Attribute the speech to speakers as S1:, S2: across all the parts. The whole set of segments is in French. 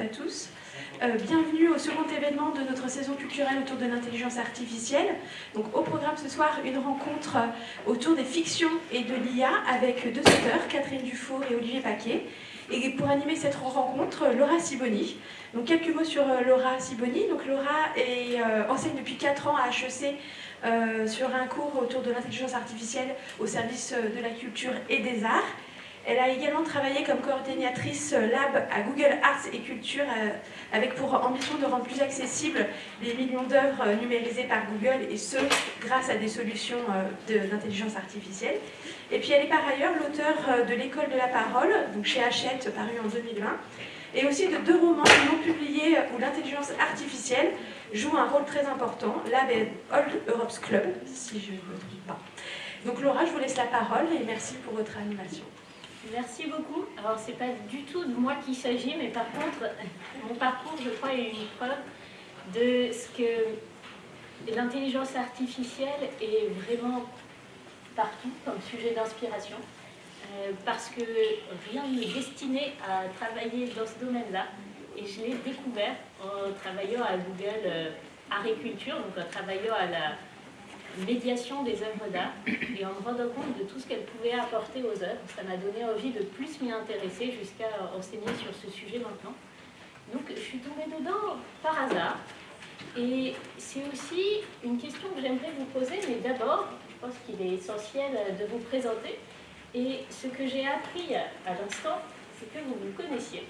S1: à tous. Euh, bienvenue au second événement de notre saison culturelle autour de l'intelligence artificielle. Donc, au programme ce soir, une rencontre autour des fictions et de l'IA avec deux auteurs, Catherine Dufour et Olivier Paquet. Et pour animer cette rencontre, Laura Siboni. Donc quelques mots sur euh, Laura Siboni. Donc Laura euh, enseigne depuis 4 ans à HEC sur un cours autour de l'intelligence artificielle au service de la culture et des arts. Elle a également travaillé comme coordinatrice lab à Google Arts et Culture euh, avec pour ambition de rendre plus accessibles les millions d'œuvres numérisées par Google et ce, grâce à des solutions euh, d'intelligence artificielle. Et puis elle est par ailleurs l'auteur euh, de L'école de la parole, donc chez Hachette, paru en 2020, et aussi de deux romans non publiés où l'intelligence artificielle joue un rôle très important, Lab et Old Europe's Club, si je ne me trompe pas. Donc Laura, je vous laisse la parole et merci pour votre animation.
S2: Merci beaucoup. Alors, c'est pas du tout de moi qu'il s'agit, mais par contre, mon parcours, je crois, est une preuve de ce que l'intelligence artificielle est vraiment partout comme sujet d'inspiration, euh, parce que rien ne est destiné à travailler dans ce domaine-là, et je l'ai découvert en travaillant à Google euh, Agriculture, donc en travaillant à la médiation des œuvres d'art et en me rendant compte de tout ce qu'elles pouvaient apporter aux œuvres. Ça m'a donné envie de plus m'y intéresser jusqu'à enseigner sur ce sujet maintenant. Donc je suis tombée dedans par hasard. Et c'est aussi une question que j'aimerais vous poser, mais d'abord, je pense qu'il est essentiel de vous présenter. Et ce que j'ai appris à l'instant, c'est que vous vous connaissiez.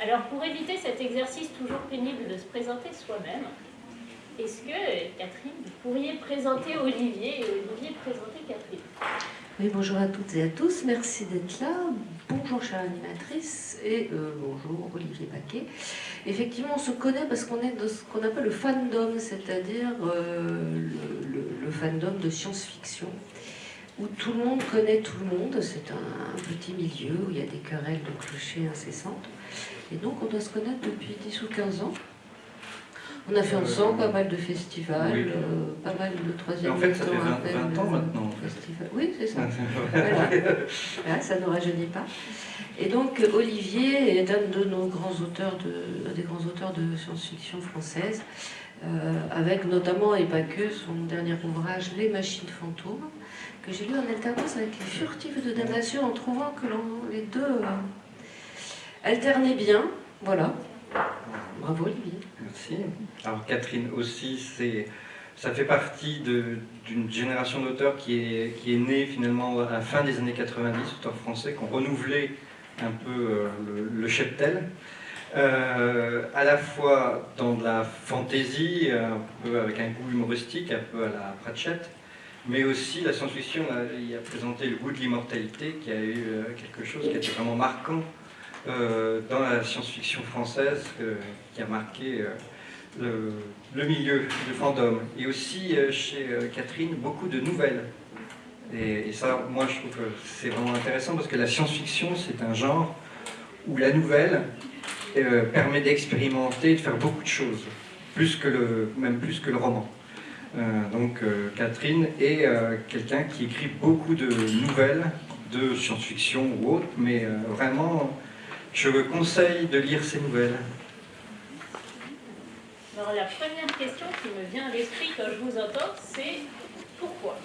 S2: Alors pour éviter cet exercice toujours pénible de se présenter soi-même, est-ce que, Catherine, vous pourriez présenter Olivier et Olivier présenter Catherine?
S3: Oui, bonjour à toutes et à tous, merci d'être là. Bonjour chère animatrice et euh, bonjour Olivier Paquet. Effectivement, on se connaît parce qu'on est de ce qu'on appelle le fandom, c'est-à-dire euh, le, fandom de science-fiction où tout le monde connaît tout le monde. C'est un, petit milieu où il y a des querelles de clochers incessantes. Et donc on doit se connaître depuis 10 ou 15 ans. On a fait ensemble pas mal de festivals, euh, pas mal de troisième
S4: En fait, ça fait 20, ans maintenant.
S3: Oui, c'est ça. voilà. ça ne rajeunit pas. Et donc, Olivier est un de nos grands auteurs, de, des grands auteurs de science-fiction française, euh, avec notamment, et pas que, son dernier ouvrage, Les machines fantômes, que j'ai lu en alternance avec Les furtifs de damnation, en trouvant que les deux euh, alternaient bien. Voilà. Bravo Olivier.
S4: Merci. Alors Catherine aussi, c'est, ça fait partie d'une génération d'auteurs qui est, qui est née finalement à la fin des années 90, auteurs français qui ont renouvelé un peu euh, le, cheptel. Euh, à la fois dans de la fantaisie, un peu avec un goût humoristique, un peu à la Pratchett, mais aussi la science-fiction, il a présenté le goût de l'immortalité, qui a eu euh, quelque chose qui été vraiment marquant dans la science-fiction française, qui a marqué le, milieu du fandom. Et aussi euh, chez euh, Catherine, beaucoup de nouvelles. Et, ça, moi, je trouve que c'est vraiment intéressant parce que la science-fiction, c'est un genre où la nouvelle euh, permet d'expérimenter, de faire beaucoup de choses, plus que le, même plus que le roman. donc Catherine est quelqu'un qui écrit beaucoup de nouvelles, de science-fiction ou autre, mais vraiment, je vous conseille de lire ces nouvelles.
S2: Alors la première question qui me vient à l'esprit quand je vous entends, c'est pourquoi?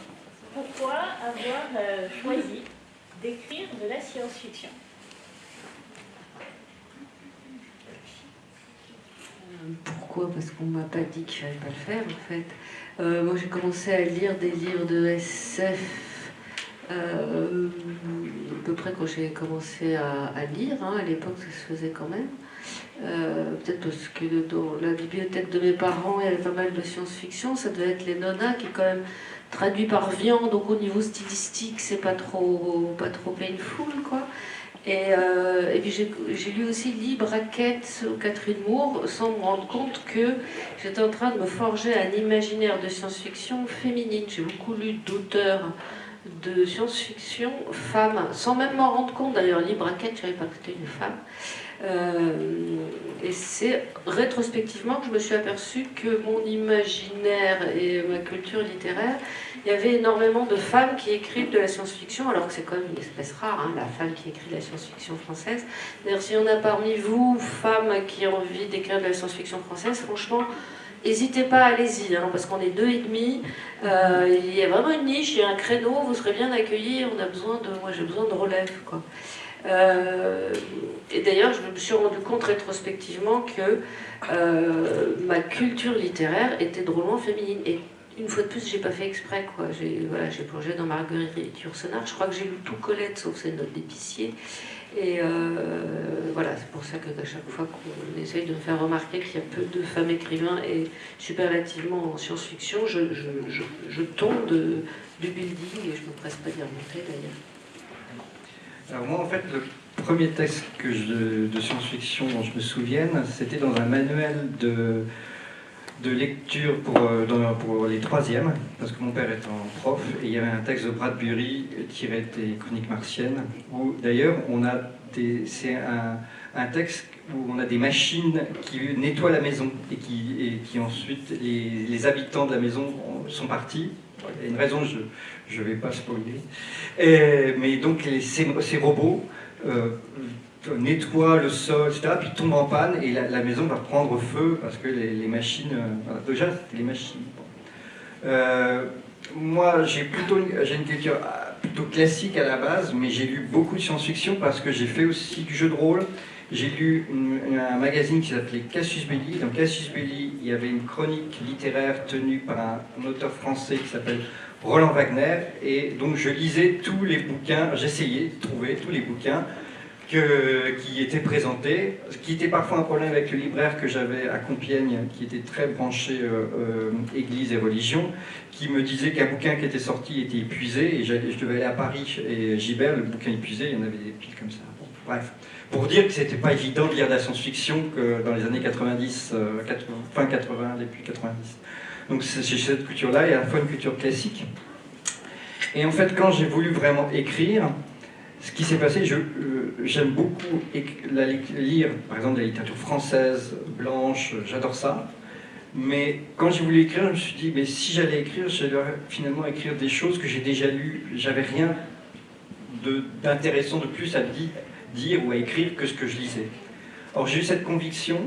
S2: Pourquoi avoir euh, choisi d'écrire de la science-fiction?
S3: Pourquoi? Parce qu'on ne m'a pas dit qu'il ne fallait pas le faire en fait. Euh, moi j'ai commencé à lire des livres de SF euh, à peu près quand j'ai commencé à, lire, hein. à l'époque ça se faisait quand même. Euh, peut-être parce que dans la bibliothèque de mes parents, il y avait pas mal de science-fiction. Ça devait être les Nona qui est quand même traduit par viande, donc au niveau stylistique, c'est pas trop, pas trop painful, quoi. Et, euh, puis j'ai lu aussi Libre Raquette ou Catherine Moore sans me rendre compte que j'étais en train de me forger un imaginaire de science-fiction féminine. J'ai beaucoup lu d'auteurs de science-fiction femmes, sans même m'en rendre compte d'ailleurs. Libre Raquette, je pas que une femme. et c'est rétrospectivement que je me suis aperçue que mon imaginaire et ma culture littéraire, il y avait énormément de femmes qui écrivent de la science-fiction, alors que c'est quand même une espèce rare, hein, la femme qui écrit de la science-fiction française. D'ailleurs, s'il y en a parmi vous, femmes qui ont envie d'écrire de la science-fiction française, franchement, N'hésitez pas, allez-y, hein, parce qu'on est deux et demi. Euh, il y a vraiment une niche, il y a un créneau, vous serez bien accueillis. On a besoin de, moi j'ai besoin de relève, quoi. Euh, et d'ailleurs, je me suis rendu compte rétrospectivement que euh, ma culture littéraire était drôlement féminine. Et une fois de plus, j'ai pas fait exprès, quoi. J'ai voilà, plongé dans Marguerite Yourcenar. Je crois que j'ai lu tout Colette, sauf ses notes d'épicier. Et euh, voilà, c'est pour ça qu'à chaque fois qu'on essaye de me faire remarquer qu'il y a peu de femmes écrivains et superlativement en science-fiction, je, tombe du building et je ne me presse pas d'y remonter d'ailleurs.
S4: Alors moi en fait, le premier texte que de science-fiction dont je me souvienne, c'était dans un manuel de de lecture pour, euh, pour les troisièmes, parce que mon père est un prof, et il y avait un texte de Bradbury tiré des Chroniques martiennes, où d'ailleurs c'est un, un, texte où on a des machines qui nettoient la maison et qui, et qui ensuite les, habitants de la maison sont partis. Il y a une raison, je ne vais pas spoiler. Mais donc ces, ces robots euh, nettoie le sol, etc., puis tombe en panne et la, maison va prendre feu parce que les, machines... Euh, déjà, c'était les machines. Euh, moi, j'ai plutôt j'ai une culture euh, plutôt classique à la base, mais j'ai lu beaucoup de science-fiction parce que j'ai fait aussi du jeu de rôle. J'ai lu un magazine qui s'appelait Cassius Belli. Dans Cassius Belli, il y avait une chronique littéraire tenue par un auteur français qui s'appelle Roland Wagner. Et donc je lisais tous les bouquins, j'essayais de trouver tous les bouquins qui était présenté, ce qui était parfois un problème avec le libraire que j'avais à Compiègne, qui était très branché euh, euh, Église et religion, qui me disait qu'un bouquin qui était sorti était épuisé, et je devais aller à Paris et Gibert, le bouquin épuisé, il y en avait des piles comme ça. bref, pour dire que c'était pas évident de lire de la science-fiction que dans les années 90, euh, fin 80, depuis 90. Donc c'est cette culture-là, a à la fois une culture classique. Et en fait, quand j'ai voulu vraiment écrire, ce qui s'est passé, euh, j'aime beaucoup lire, par exemple, la littérature française, blanche, j'adore ça. Mais quand j'ai voulu écrire, je me suis dit, mais si j'allais écrire, j'allais finalement écrire des choses que j'ai déjà lues. J'avais rien d'intéressant de, plus à dire ou à écrire que ce que je lisais. Or, j'ai eu cette conviction,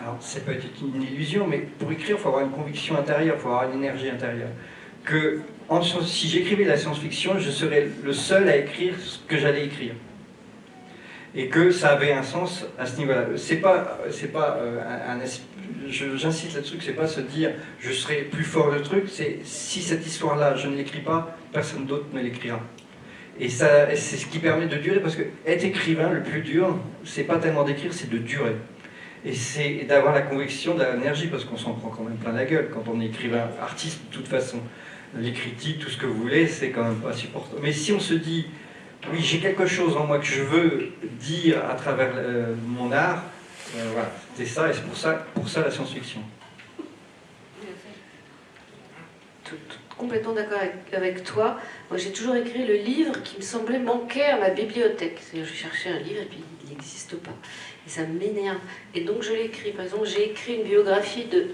S4: alors ça peut être une illusion, mais pour écrire, il faut avoir une conviction intérieure, il faut avoir une énergie intérieure. Que si j'écrivais la science-fiction, je serais le seul à écrire ce que j'allais écrire. Et que ça avait un sens à ce niveau-là. C'est pas, c'est pas euh, un, j'insiste là-dessus, c'est pas se dire je serai plus fort le truc, c'est si cette histoire-là je ne l'écris pas, personne d'autre ne l'écrira. Et ça, c'est ce qui permet de durer, parce que être écrivain, le plus dur, c'est pas tellement d'écrire, c'est de durer. Et c'est d'avoir la conviction de l'énergie, parce qu'on s'en prend quand même plein la gueule quand on est écrivain, artiste de toute façon les critiques, tout ce que vous voulez, c'est quand même pas supportable. Mais si on se dit, oui, j'ai quelque chose en moi que je veux dire à travers euh, mon art, euh, voilà, c'est ça, et c'est pour ça, pour ça la science-fiction.
S3: complètement d'accord avec, toi. Moi, j'ai toujours écrit le livre qui me semblait manquer à ma bibliothèque. C'est-à-dire, je cherchais un livre et puis il n'existe pas. Et ça m'énerve. Et donc, je l'écris. Par exemple, j'ai écrit une biographie de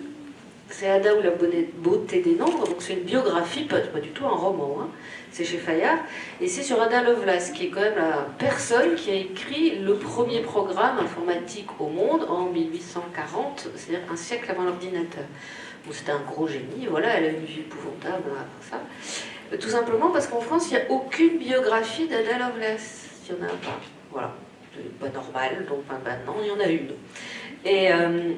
S3: c'est Ada ou la beauté des nombres, donc c'est une biographie, pas, du tout un roman, hein. c'est chez Fayard, et c'est sur Ada Lovelace, qui est quand même la personne qui a écrit le premier programme informatique au monde en 1840, c'est-à-dire un siècle avant l'ordinateur. C'était un gros génie, voilà, elle a une vie épouvantable après ça. Tout simplement parce qu'en France, il n'y a aucune biographie d'Ada Lovelace, il n'y en a pas, voilà. Pas normal, donc maintenant, il y en a une. Et... Euh,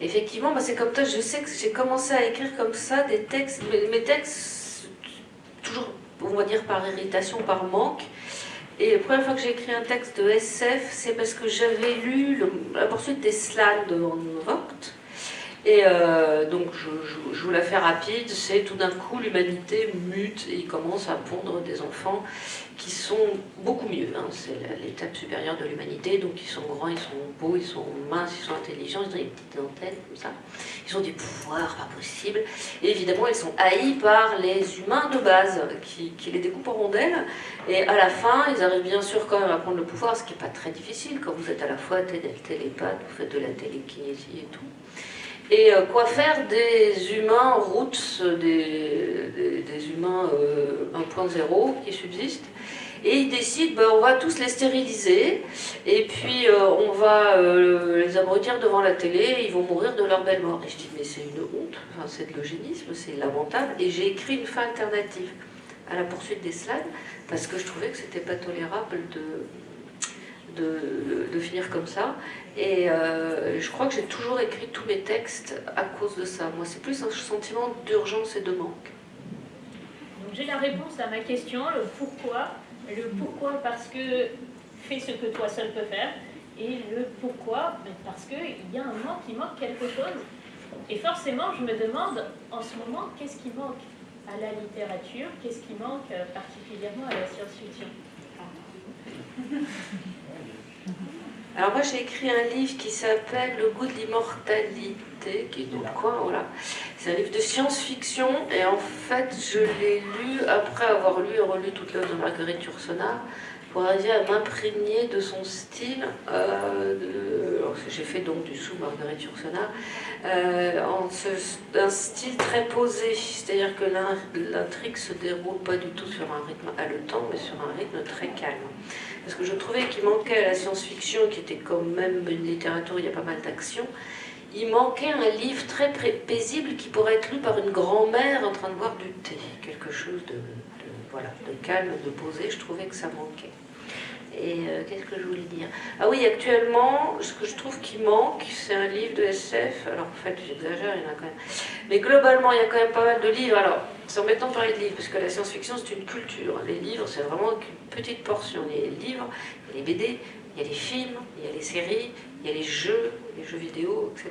S3: Effectivement, c'est comme toi, je sais que j'ai commencé à écrire comme ça des textes, mes, textes, toujours, on va dire par irritation, par manque. Et la première fois que j'ai écrit un texte de SF, c'est parce que j'avais lu la poursuite des slams de Van Vogt. Et euh, donc, je, je, vous la fais rapide, c'est tout d'un coup l'humanité mute et il commence à pondre des enfants qui sont beaucoup mieux. Hein. C'est l'étape supérieure de l'humanité, donc ils sont grands, ils sont beaux, ils sont minces, ils sont intelligents, ils ont des petites antennes comme ça. Ils ont des pouvoirs pas possibles. Et évidemment, ils sont haïs par les humains de base qui, les découpent en rondelles. Et à la fin, ils arrivent bien sûr quand même à prendre le pouvoir, ce qui n'est pas très difficile quand vous êtes à la fois télépathe, vous faites de la télékinésie et tout. Et euh, quoi faire des humains roots, des, des, humains 1.0 euh, qui subsistent? Et ils décident, ben, on va tous les stériliser, et puis euh, on va les abrutir devant la télé, ils vont mourir de leur belle mort. Et je dis, mais c'est une honte, enfin, c'est de l'eugénisme, c'est lamentable, et j'ai écrit une fin alternative à la poursuite des slades, parce que je trouvais que c'était pas tolérable de, de, de, finir comme ça. Et euh, je crois que j'ai toujours écrit tous mes textes à cause de ça. Moi, c'est plus un sentiment d'urgence et de manque.
S2: Donc j'ai la réponse à ma question, le pourquoi. Le pourquoi parce que fais ce que toi seul peux faire. Et le pourquoi parce qu'il y a un manque, il manque quelque chose. Et forcément, je me demande en ce moment, qu'est-ce qui manque à la littérature Qu'est-ce qui manque euh, particulièrement à la science-fiction?
S3: Alors moi j'ai écrit un livre qui s'appelle Le goût de l'immortalité, qui est donc quoi, voilà. C'est un livre de science-fiction et en fait je l'ai lu après avoir lu et relu toute l'œuvre de Marguerite Yourcenar pour arriver à m'imprégner de son style. Euh, j'ai fait donc du sous Marguerite Yourcenar, euh, un style très posé, c'est-à-dire que l'intrigue se déroule pas du tout sur un rythme haletant, mais sur un rythme très calme parce que je trouvais qu'il manquait à la science-fiction, qui était quand même une littérature où il y a pas mal d'action, il manquait un livre très paisible qui pourrait être lu par une grand-mère en train de boire du thé, quelque chose de, voilà, de calme, de posé, je trouvais que ça manquait. Et euh, qu'est-ce que je voulais dire? Ah oui, actuellement, ce que je trouve qui manque, c'est un livre de SF. Alors en fait, j'exagère, il y en a quand même. Mais globalement, il y a quand même pas mal de livres. Alors, c'est embêtant de parler de livres, parce que la science-fiction, c'est une culture. Les livres, c'est vraiment une petite portion. Il y a les livres, il y a les BD, il y a les films, il y a les séries, il y a les jeux, les jeux vidéo, etc.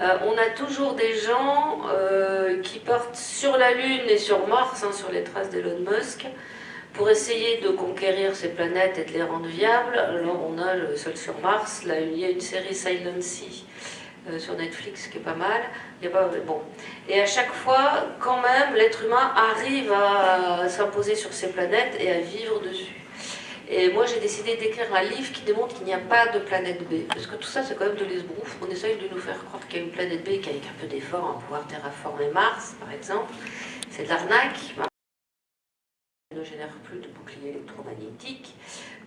S3: Euh, on a toujours des gens euh, qui partent sur la Lune et sur Mars, hein, sur les traces d'Elon Musk, pour essayer de conquérir ces planètes et de les rendre viables, alors on a le Sol sur Mars, là il y a une série Silent Sea euh, sur Netflix qui est pas mal. Il y a pas, bon. Et à chaque fois, quand même, l'être humain arrive à s'imposer sur ces planètes et à vivre dessus. Et moi, j'ai décidé d'écrire un livre qui démontre qu'il n'y a pas de planète B. Parce que tout ça, c'est quand même de l'esbrouf. On essaye de nous faire croire qu'il y a une planète B qui, avec un peu d'effort, va pouvoir terraformer Mars, par exemple. C'est de l'arnaque ne génère plus de bouclier électromagnétique.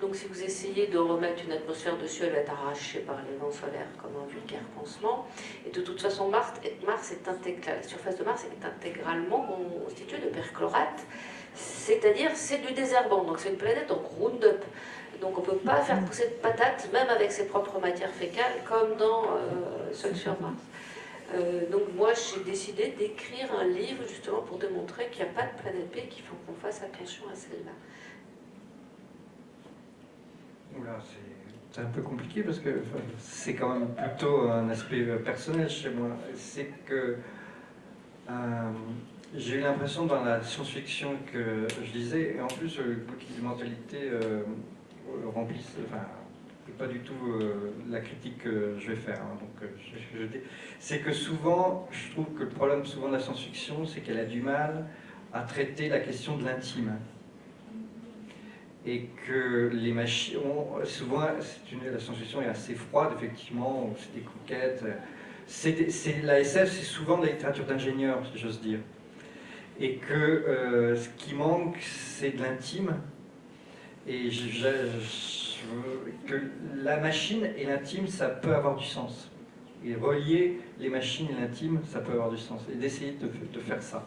S3: Donc si vous essayez de remettre une atmosphère dessus, elle va être arrachée par les vents solaires comme un vulgaire pansement. Et de toute façon, Mars, Mars est intégral, la surface de Mars est intégralement constituée de perchlorate, c'est-à-dire c'est du désherbant, donc c'est une planète en Roundup. Donc on ne peut pas faire pousser de patates, même avec ses propres matières fécales, comme dans euh, Seul sur Mars. Euh, donc moi j'ai décidé d'écrire un livre justement pour démontrer qu'il n'y a pas de planète B, qu'il faut qu'on fasse attention à celle-là.
S4: c'est un peu compliqué parce que c'est quand même plutôt un aspect euh, personnel chez moi. C'est que euh, j'ai eu l'impression dans la science-fiction que je lisais, et en plus bouquin de mentalité remplissait, enfin, pas du tout euh, la critique que je vais faire. Hein, donc, euh, c'est que souvent, je trouve que le problème souvent de la science-fiction, c'est qu'elle a du mal à traiter la question de l'intime. Et que les machines, souvent, la science-fiction est assez froide, effectivement, c'est des conquêtes. C'est la SF, c'est souvent de la littérature d'ingénieur, si j'ose dire. Et que euh, ce qui manque, c'est de l'intime. Et je que la machine et l'intime, ça peut avoir du sens. Et relier les machines et l'intime, ça peut avoir du sens. Et d'essayer de, de, faire ça.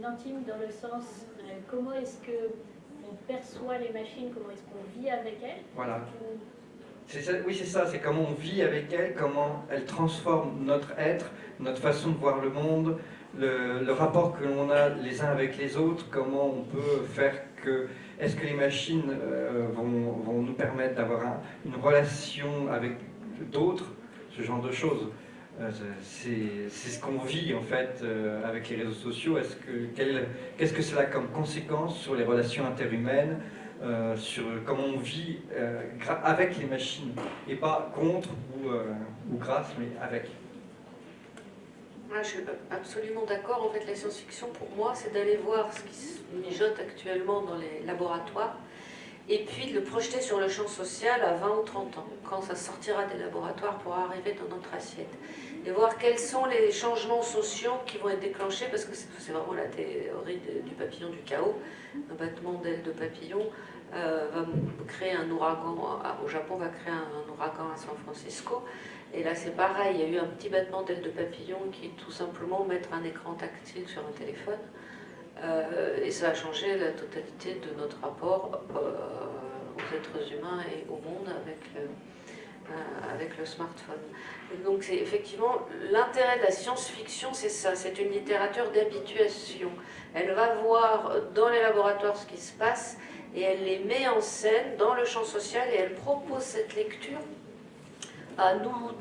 S2: L'intime dans le sens, euh, comment est-ce que on perçoit les machines, comment est-ce qu'on vit avec elles?
S4: Voilà. oui, c'est ça, c'est comment on vit avec elles, comment elles transforment notre être, notre façon de voir le monde, le, rapport que l'on a les uns avec les autres, comment on peut faire que est-ce que les machines euh, vont, nous permettre d'avoir une relation avec d'autres Ce genre de choses. c'est ce qu'on vit en fait avec les réseaux sociaux. Est-ce que qu'est-ce que cela a comme conséquence sur les relations interhumaines, sur comment on vit avec les machines et pas contre ou, ou grâce, mais avec?
S3: Je suis absolument d'accord. En fait, la science-fiction, pour moi, c'est d'aller voir ce qui se mijote actuellement dans les laboratoires et puis de le projeter sur le champ social à 20 ou 30 ans, quand ça sortira des laboratoires pour arriver dans notre assiette. Et voir quels sont les changements sociaux qui vont être déclenchés, parce que c'est vraiment la théorie du papillon du chaos. Un battement d'aile de papillon euh, va créer un ouragan, au Japon va créer un, ouragan à San Francisco. Et là c'est pareil, il y a eu un petit battement d'aile de papillon qui tout simplement mettre un écran tactile sur un téléphone. Euh, et ça a changé la totalité de notre rapport euh, aux êtres humains et au monde avec, euh, avec le smartphone. donc c'est effectivement l'intérêt de la science-fiction, c'est ça, c'est une littérature d'habituation. Elle va voir dans les laboratoires ce qui se passe et elle les met en scène dans le champ social et elle propose cette lecture à nous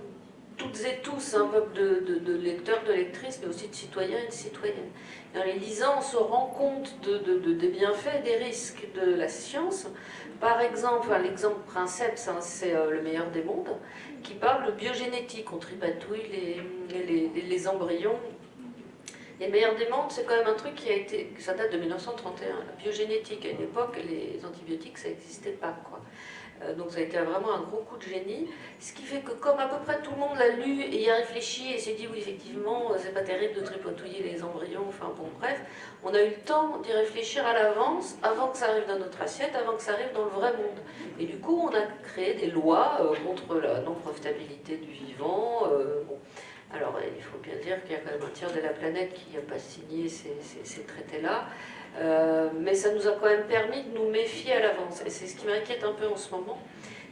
S3: toutes et tous, un peuple de, lecteurs, de lectrices, mais aussi de citoyens et de citoyennes. en les lisant, on se rend compte des bienfaits et des risques de la science. Par exemple, l'exemple princeps, c'est euh, Le meilleur des mondes, qui parle de biogénétique. On tripatouille les, les, embryons. Les meilleurs des mondes, c'est quand même un truc qui a été, ça date de 1931. La biogénétique, à une époque, les antibiotiques, ça n'existait pas. Quoi. Euh, donc ça a été vraiment un gros coup de génie. Ce qui fait que comme à peu près tout le monde l'a lu et y a réfléchi et s'est dit oui effectivement euh, c'est pas terrible de tripotouiller les embryons, enfin bon bref, on a eu le temps d'y réfléchir à l'avance avant que ça arrive dans notre assiette, avant que ça arrive dans le vrai monde. Et du coup on a créé des lois euh, contre la non-profitabilité du vivant. Alors il faut bien dire qu'il y a quand même un tiers de la planète qui n'a pas signé ces traités-là. Euh, mais ça nous a quand même permis de nous méfier à l'avance. Et c'est ce qui m'inquiète un peu en ce moment,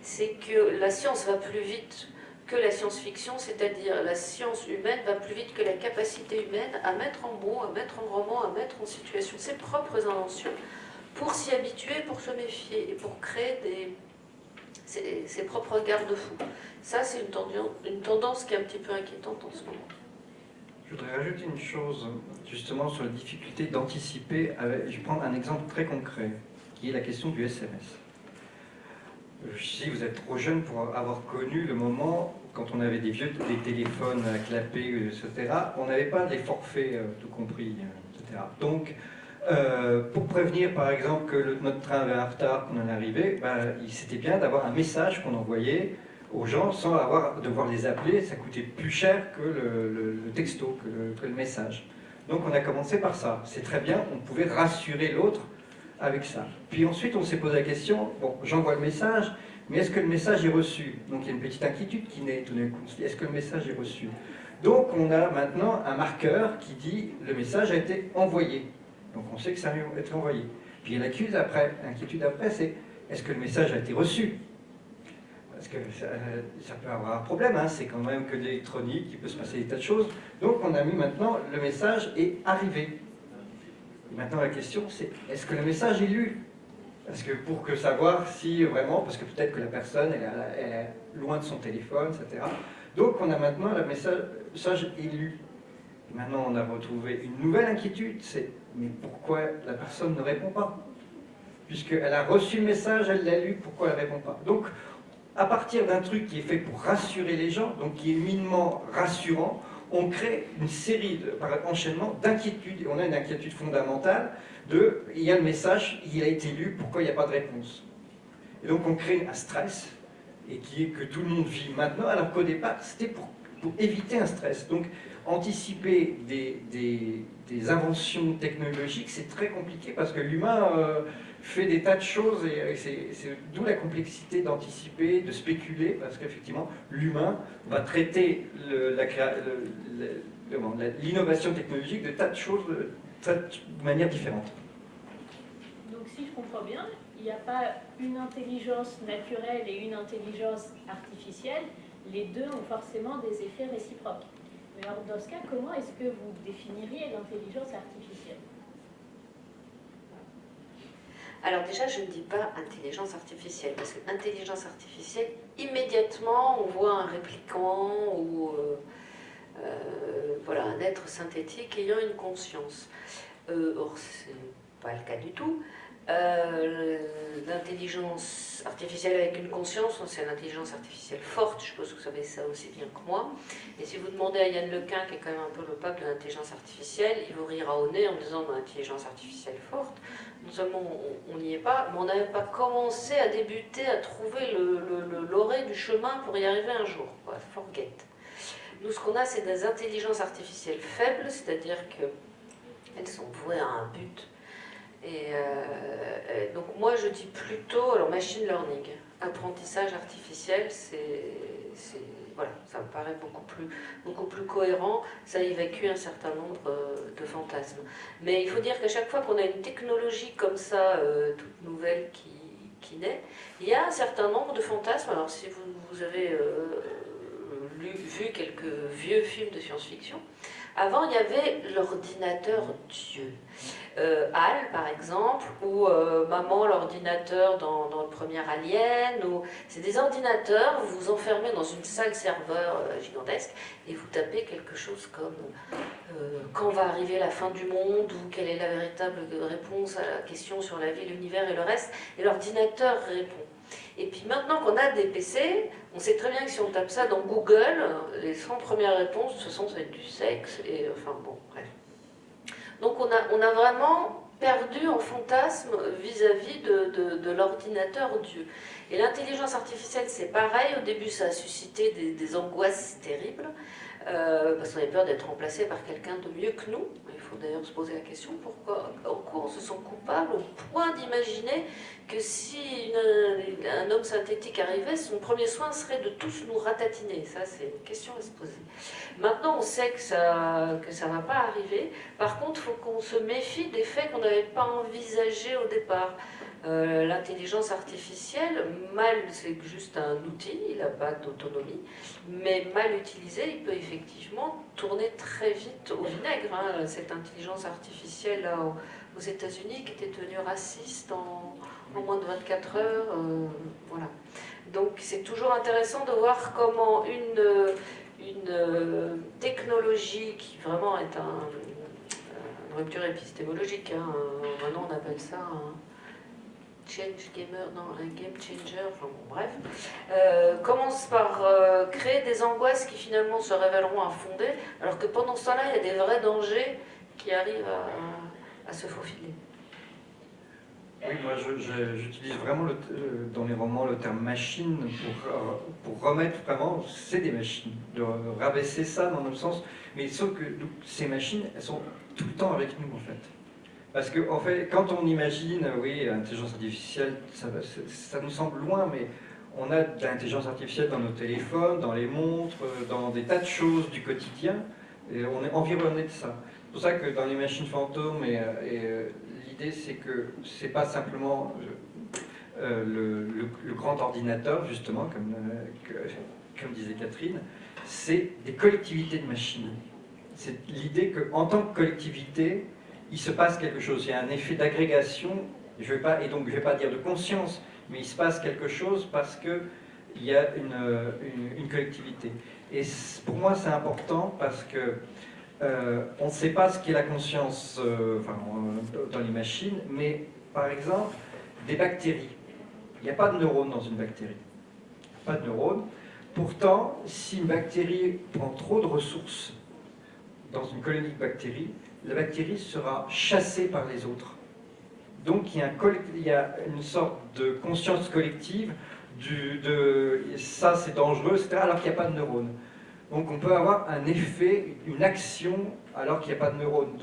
S3: c'est que la science va plus vite que la science-fiction, c'est-à-dire la science humaine va plus vite que la capacité humaine à mettre en mots, à mettre en roman, à mettre en situation ses propres inventions pour s'y habituer, pour se méfier et pour créer des, ses, propres garde-fous. Ça, c'est une, tendance qui est un petit peu inquiétante en ce moment.
S4: Je voudrais rajouter une chose, justement, sur la difficulté d'anticiper. Je vais prendre un exemple très concret, qui est la question du SMS. Si vous êtes trop jeune pour avoir connu le moment quand on avait des vieux des téléphones à clapper, etc., on n'avait pas des forfaits euh, tout compris, etc. Donc, euh, pour prévenir par exemple que notre train avait un retard, qu'on en arrivait, ben, c'était bien d'avoir un message qu'on envoyait aux gens sans avoir devoir les appeler, ça coûtait plus cher que le, texto, que le, message. Donc on a commencé par ça. C'est très bien, on pouvait rassurer l'autre avec ça. Puis ensuite on s'est posé la question, bon j'envoie le message, mais est-ce que le message est reçu? Donc il y a une petite inquiétude qui naît tout d'un coup. Est-ce que le message est reçu? Donc on a maintenant un marqueur qui dit le message a été envoyé. Donc on sait que ça a été envoyé. Puis l'inquiétude après, l'inquiétude après c'est est-ce que le message a été reçu? Parce que ça, peut avoir un problème, hein. c'est quand même que l'électronique, il peut se passer des tas de choses. Donc on a mis maintenant, le message est arrivé. maintenant la question c'est, est-ce que le message est lu? Parce que pour que savoir si vraiment, parce que peut-être que la personne est loin de son téléphone, etc. Donc on a maintenant le message, est maintenant on a retrouvé une nouvelle inquiétude, c'est mais pourquoi la personne ne répond pas? Puisqu'elle a reçu le message, elle l'a lu, pourquoi elle ne répond pas? Donc à partir d'un truc qui est fait pour rassurer les gens, donc qui est minement rassurant, on crée une série, de, par enchaînement, d'inquiétudes, et on a une inquiétude fondamentale de « il y a le message, il a été lu, pourquoi il n'y a pas de réponse ?» Et donc on crée un stress, et qui est que tout le monde vit maintenant, alors qu'au départ, c'était pour, éviter un stress. Donc anticiper des, inventions technologiques, c'est très compliqué, parce que l'humain... Euh, fait des tas de choses et c'est d'où la complexité d'anticiper, de spéculer, parce qu'effectivement, l'humain va traiter l'innovation technologique de tas de choses de, manière différente.
S2: Donc si je comprends bien, il n'y a pas une intelligence naturelle et une intelligence artificielle, les deux ont forcément des effets réciproques. Mais alors dans ce cas, comment est-ce que vous définiriez l'intelligence artificielle
S3: alors déjà, je ne dis pas intelligence artificielle, parce que intelligence artificielle, immédiatement, on voit un répliquant ou... Euh, un être synthétique ayant une conscience. Euh, or, ce n'est pas le cas du tout. Euh, l'intelligence artificielle avec une conscience, c'est l'intelligence artificielle forte, je suppose que vous savez ça aussi bien que moi. Et si vous demandez à Yann Lequin, qui est quand même un peu le pape de l'intelligence artificielle, il vous rira au nez en disant l'intelligence artificielle forte. Non seulement on n'y est pas, mais on n'avait pas commencé à débuter, à trouver le, l'orée du chemin pour y arriver un jour. Forget. Nous, ce qu'on a, c'est des intelligences artificielles faibles, c'est-à-dire qu'elles sont vouées à un but et euh, donc moi je dis plutôt, alors machine learning, apprentissage artificiel, c'est, voilà, ça me paraît beaucoup plus, beaucoup plus cohérent, ça évacue un certain nombre euh, de fantasmes. Mais il faut dire qu'à chaque fois qu'on a une technologie comme ça, euh, toute nouvelle qui, qui, naît, il y a un certain nombre de fantasmes. Alors si vous, vous avez vu quelques vieux films de science-fiction, avant il y avait l'ordinateur Dieu. Euh, HAL par exemple, ou euh, Maman l'ordinateur dans, le premier Alien, c'est des ordinateurs, vous vous enfermez dans une salle serveur euh, gigantesque et vous tapez quelque chose comme quand va arriver la fin du monde? ou quelle est la véritable réponse à la question sur la vie, l'univers et le reste, et l'ordinateur répond. Et puis maintenant qu'on a des PC, on sait très bien que si on tape ça dans Google, les 100 premières réponses, ce sont ça du sexe, et enfin bon, bref. Donc on a, on a vraiment perdu en fantasme vis-à-vis de, l'ordinateur Dieu. Et l'intelligence artificielle, c'est pareil. Au début, ça a suscité des angoisses terribles. Euh, parce qu'on avait peur d'être remplacé par quelqu'un de mieux que nous. Il faut d'ailleurs se poser la question pourquoi quoi on se sent coupable au point d'imaginer que si un homme synthétique arrivait, son premier soin serait de tous nous ratatiner. Ça, c'est une question à se poser. Maintenant, on sait que ça que ça va pas arriver. Par contre, il faut qu'on se méfie des faits qu'on n'avait pas envisagés au départ. Euh, l'intelligence artificielle, mal, c'est juste un outil, il n'a pas d'autonomie, mais mal utilisé, il peut effectivement tourner très vite au vinaigre. Hein. Cette intelligence artificielle là, aux États-Unis qui était devenue raciste en, moins de 24 heures. Euh, voilà. Donc c'est toujours intéressant de voir comment une, euh, technologie qui vraiment est un, une rupture épistémologique, hein, maintenant on appelle ça change gamer, non, un game changer, enfin bon, bref, euh, commence par euh, créer des angoisses qui finalement se révéleront infondées, alors que pendant ce temps-là, il y a des vrais dangers qui arrivent à, se faufiler.
S4: Oui, moi j'utilise vraiment euh, dans les romans le terme machine pour, pour remettre vraiment, c'est des machines, de rabaisser ça dans le sens, mais sauf que ces machines, elles sont tout le temps avec nous en fait. Parce que, en fait, quand on imagine, oui, l'intelligence artificielle, ça, nous semble loin, mais on a de l'intelligence artificielle dans nos téléphones, dans les montres, dans des tas de choses du quotidien, et on est environné de ça. C'est pour ça que dans les machines fantômes, et, euh, l'idée c'est que c'est pas simplement euh, le, grand ordinateur, justement, comme, euh, comme disait Catherine, c'est des collectivités de machines. C'est l'idée qu'en tant que collectivité, il se passe quelque chose, il y a un effet d'agrégation, et donc je ne vais pas dire de conscience, mais il se passe quelque chose parce qu'il y a une, collectivité. Et pour moi c'est important parce que euh, on ne sait pas ce qu'est la conscience euh, enfin, dans les machines, mais par exemple, des bactéries. Il n'y a pas de neurones dans une bactérie. Pas de neurones. Pourtant, si une bactérie prend trop de ressources dans une colonie de bactéries, la bactérie sera chassée par les autres. Donc il y a, une sorte de conscience collective de ça c'est dangereux, etc., alors qu'il n'y a pas de neurones. Donc on peut avoir un effet, une action, alors qu'il n'y a pas de neurones.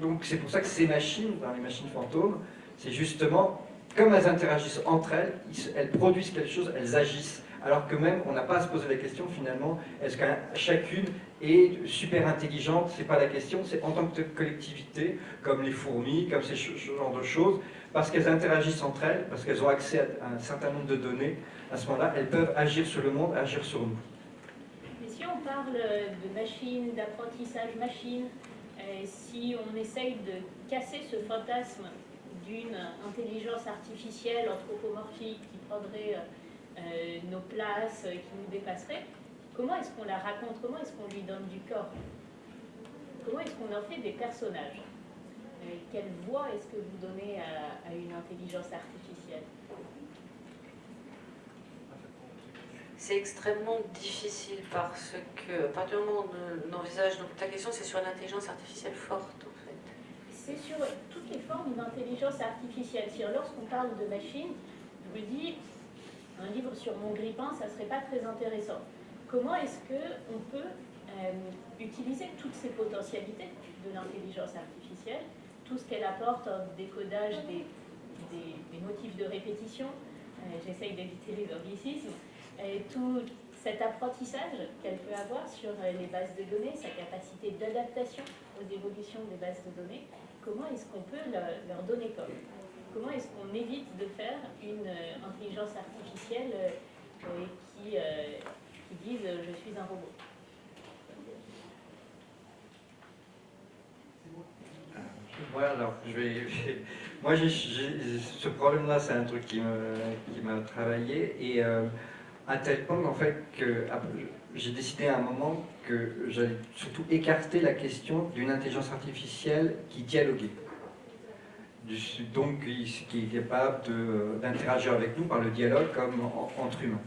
S4: Donc c'est pour ça que ces machines, les machines fantômes, c'est justement, comme elles interagissent entre elles, elles produisent quelque chose, elles agissent alors que même on n'a pas à se poser la question finalement, est-ce que chacune est super intelligente? C'est pas la question, c'est en tant que collectivité, comme les fourmis, comme ces genre de choses, parce qu'elles interagissent entre elles, parce qu'elles ont accès à un certain nombre de données, à ce moment-là, elles peuvent agir sur le monde, agir sur nous.
S2: Mais si on parle de machine, d'apprentissage machine, euh, si on essaye de casser ce fantasme d'une intelligence artificielle anthropomorphique qui prendrait euh, euh, nos places euh, qui nous dépasseraient, comment est-ce qu'on la raconte? Comment est-ce qu'on lui donne du corps? Comment est-ce qu'on en fait des personnages? Quelle voix est-ce que vous donnez à, une intelligence artificielle?
S3: C'est extrêmement difficile parce que, à partir du moment où on envisage, donc ta question c'est sur l'intelligence artificielle forte en fait.
S2: C'est sur toutes les formes d'intelligence artificielle. Lorsqu'on parle de machine, dis, un livre sur mon grippin, ça ne serait pas très intéressant. Comment est-ce qu'on peut euh, utiliser toutes ces potentialités de l'intelligence artificielle, tout ce qu'elle apporte en décodage des, motifs de répétition, euh, j'essaye d'éviter les anglicismes, tout cet apprentissage qu'elle peut avoir sur euh, les bases de données, sa capacité d'adaptation aux évolutions des bases de données, comment est-ce qu'on peut leur donner comme? Comment est-ce qu'on évite de faire une intelligence artificielle qui, qui dise je suis un robot
S4: Ouais, alors, je vais, moi, ce problème-là, c'est un truc qui m'a travaillé, et euh, à tel point, en fait, que j'ai décidé à un moment que j'allais surtout écarter la question d'une intelligence artificielle qui dialoguait. Donc, qui est capable d'interagir avec nous par le dialogue comme entre humains.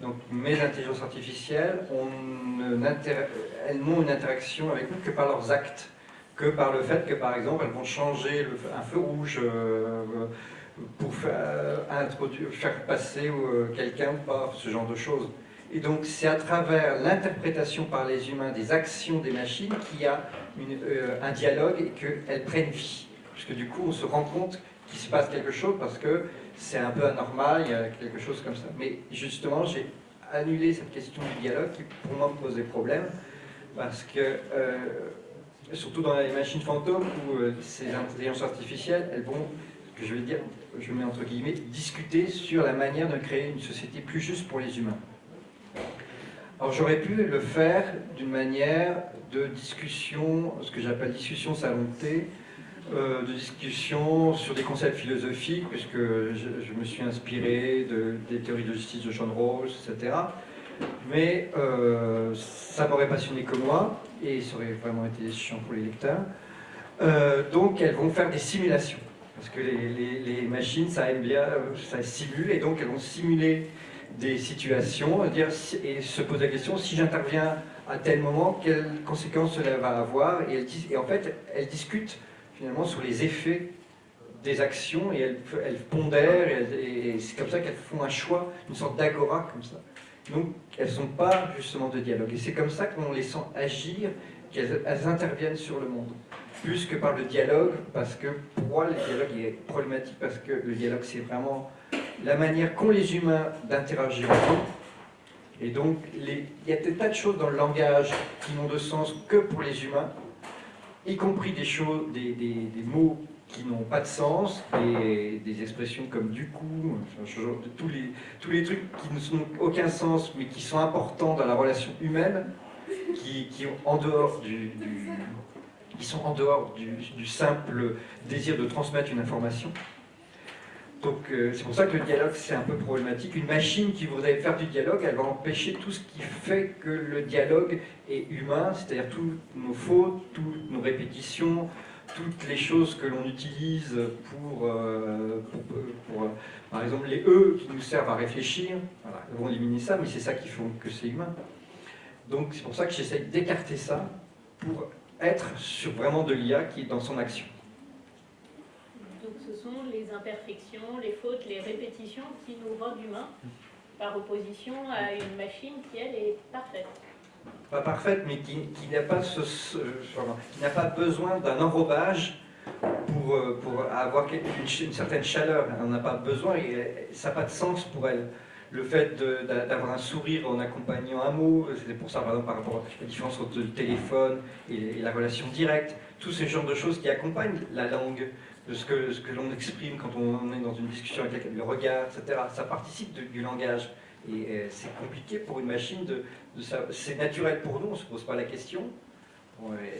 S4: Donc, mes intelligences artificielles, elles n'ont une interaction avec nous que par leurs actes que par le fait que, par exemple, elles vont changer un feu rouge euh, pour faire, introduire, faire passer euh, quelqu'un ou pas, ce genre de choses. Et donc, c'est à travers l'interprétation par les humains des actions des machines qu'il y a euh, un dialogue et qu'elles prennent vie. Parce que du coup, on se rend compte qu'il se passe quelque chose parce que c'est un peu anormal, il y a quelque chose comme ça. Mais justement, j'ai annulé cette question du dialogue qui, pour moi, me posait problème parce que surtout dans les machines fantômes où euh, ces intelligences artificielles, elles vont, que je vais dire, je mets entre guillemets, discuter sur la manière de créer une société plus juste pour les humains. Alors j'aurais pu le faire d'une manière de discussion, ce que j'appelle discussion salon euh, de discussion sur des concepts philosophiques, puisque je, me suis inspiré de, des théories de justice de John Rawls, etc mais euh, ça m'aurait passionné que moi, et ça aurait vraiment été chiant pour les lecteurs. Euh, donc elles vont faire des simulations, parce que les, machines, ça aime bien, ça simule, et donc elles vont simuler des situations, dire, et se poser la question, si j'interviens à tel moment, quelles conséquences cela va avoir, et, et en fait, elles discutent finalement sur les effets des actions, et elles, pondèrent, et, c'est comme ça qu'elles font un choix, une sorte d'agora comme ça. Donc, elles ne sont pas justement de dialogue. Et c'est comme ça qu'on les sent agir, qu'elles interviennent sur le monde. Plus que par le dialogue, parce que pour moi, le dialogue est problématique, parce que le dialogue, c'est vraiment la manière qu'ont les humains d'interagir Et donc, il y a des tas de choses dans le langage qui n'ont de sens que pour les humains, y compris des choses, des, mots qui n'ont pas de sens, des, expressions comme du coup, tous, les, tous les trucs qui n'ont aucun sens mais qui sont importants dans la relation humaine, qui, sont en dehors du, simple désir de transmettre une information. Donc euh, c'est pour ça que le dialogue c'est un peu problématique. Une machine qui voudrait faire du dialogue, elle va empêcher tout ce qui fait que le dialogue est humain, c'est-à-dire toutes nos fautes, toutes nos répétitions, toutes les choses que l'on utilise pour, euh, euh, par exemple, les E qui nous servent à réfléchir, voilà, vont éliminer ça, mais c'est ça qui fait que c'est humain. Donc c'est pour ça que j'essaye d'écarter ça pour être sur vraiment de l'IA qui est dans son action.
S2: Donc ce sont les imperfections, les fautes, les répétitions qui nous rendent humains, par opposition à une machine qui, elle, est parfaite
S4: pas parfaite, mais qui, n'a pas, besoin d'un enrobage pour, euh, avoir une, certaine chaleur. Elle n'en a pas besoin et ça n'a pas de sens pour elle. Le fait d'avoir un sourire en accompagnant un mot, c'est pour ça par exemple par rapport à la différence entre le téléphone et, la relation directe, tous ces genres de choses qui accompagnent la langue, de ce que, l'on exprime quand on est dans une discussion avec le regard, etc. Ça participe du langage. Et euh, c'est compliqué pour une machine de, c'est naturel pour nous, on ne se pose pas la question.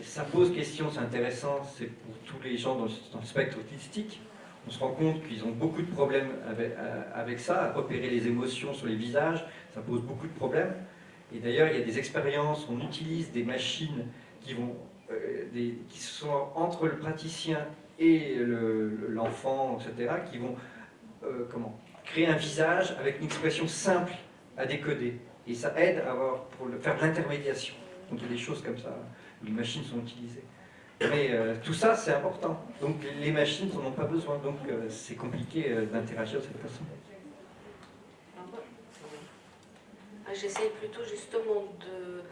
S4: ça pose question, c'est intéressant, c'est pour tous les gens dans le, spectre autistique. On se rend compte qu'ils ont beaucoup de problèmes avec, euh, avec, ça, à repérer les émotions sur les visages, ça pose beaucoup de problèmes. Et d'ailleurs, il y a des expériences, on utilise des machines qui, vont, des, qui sont entre le praticien et l'enfant, etc., qui vont comment, créer un visage avec une expression simple à décoder. Et ça aide à avoir, pour faire de l'intermédiation. Donc il y a des choses comme ça, les machines sont utilisées. Mais euh, tout ça, c'est important. Donc les machines n'en ont pas besoin, donc euh, c'est compliqué euh, d'interagir de cette façon.
S3: Ah, j'essaye plutôt justement de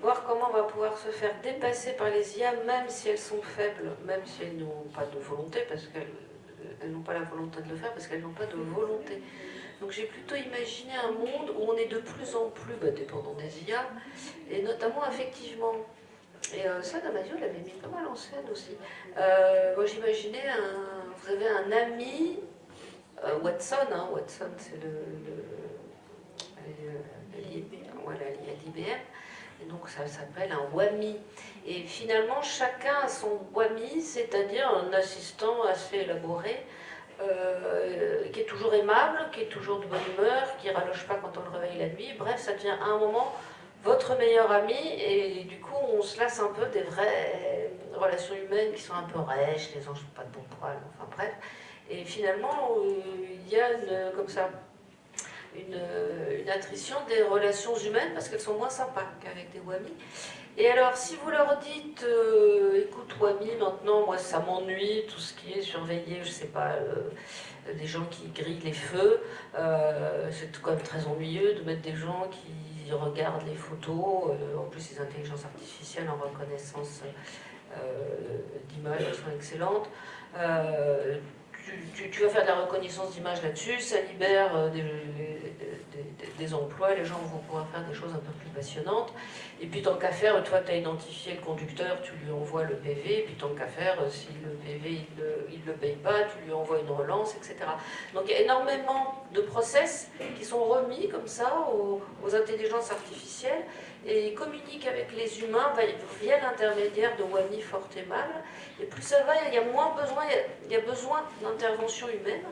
S3: voir comment on va pouvoir se faire dépasser par les IA, même si elles sont faibles, même si elles n'ont pas de volonté, parce qu'elles n'ont pas la volonté de le faire, parce qu'elles n'ont pas de volonté. Donc j'ai plutôt imaginé un monde où on est de plus en plus bah, dépendant des IA, et notamment effectivement. Et euh, ça, Damasio l'avait mis pas mal en scène aussi. Euh, moi j'imaginais, vous avez un ami, euh, Watson, hein, Watson c'est le, voilà, l'IBM, et donc ça s'appelle un WAMI. Et finalement, chacun a son WAMI, c'est-à-dire un assistant assez élaboré, euh, qui est toujours aimable, qui est toujours de bonne humeur, qui raloche pas quand on le réveille la nuit. Bref, ça devient à un moment votre meilleur ami et du coup on se lasse un peu des vraies relations humaines qui sont un peu rêches, les anges n'ont pas de bon poil, enfin bref. Et finalement, euh, il y a une, comme ça une, une attrition des relations humaines parce qu'elles sont moins sympas qu'avec des wamis. Et alors, si vous leur dites, euh, écoute, Wami, maintenant, moi, ça m'ennuie, tout ce qui est surveillé, je sais pas, euh, des gens qui grillent les feux, euh, c'est quand même très ennuyeux de mettre des gens qui regardent les photos, en plus, les intelligences artificielles en reconnaissance d'images, sont excellentes tu, vas faire de la reconnaissance d'image là-dessus, ça libère euh, des, emplois, les gens vont pouvoir faire des choses un peu plus passionnantes. Et puis tant qu'à faire, toi tu as identifié le conducteur, tu lui envoies le PV, et puis tant qu'à faire, euh, si le PV il ne le, paye pas, tu lui envoies une relance, etc. Donc il y a énormément de process qui sont remis comme ça aux, intelligences artificielles et communiquent avec les humains via l'intermédiaire de WAMI fort et plus ça va, il y a moins besoin, il y a besoin d'intervention humaine.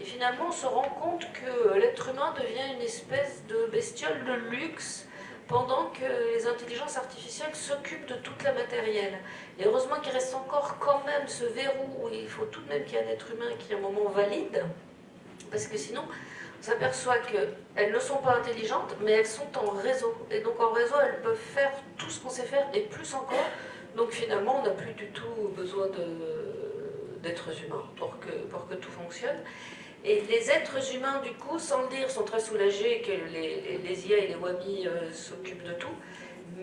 S3: Et finalement, on se rend compte que l'être humain devient une espèce de bestiole de luxe pendant que les intelligences artificielles s'occupent de toute la matériel. Et heureusement qu'il reste encore quand même ce verrou où il faut tout de même qu'il y ait un être humain qui, à un moment, valide, parce que sinon, on s'aperçoit qu'elles ne sont pas intelligentes, mais elles sont en réseau. Et donc en réseau, elles peuvent faire tout ce qu'on sait faire, et plus encore. Donc finalement, on n'a plus du tout besoin d'êtres humains pour que, pour que tout fonctionne. Et les êtres humains, du coup, sans le dire, sont très soulagés que les, les IA et les WAMI euh, s'occupent de tout.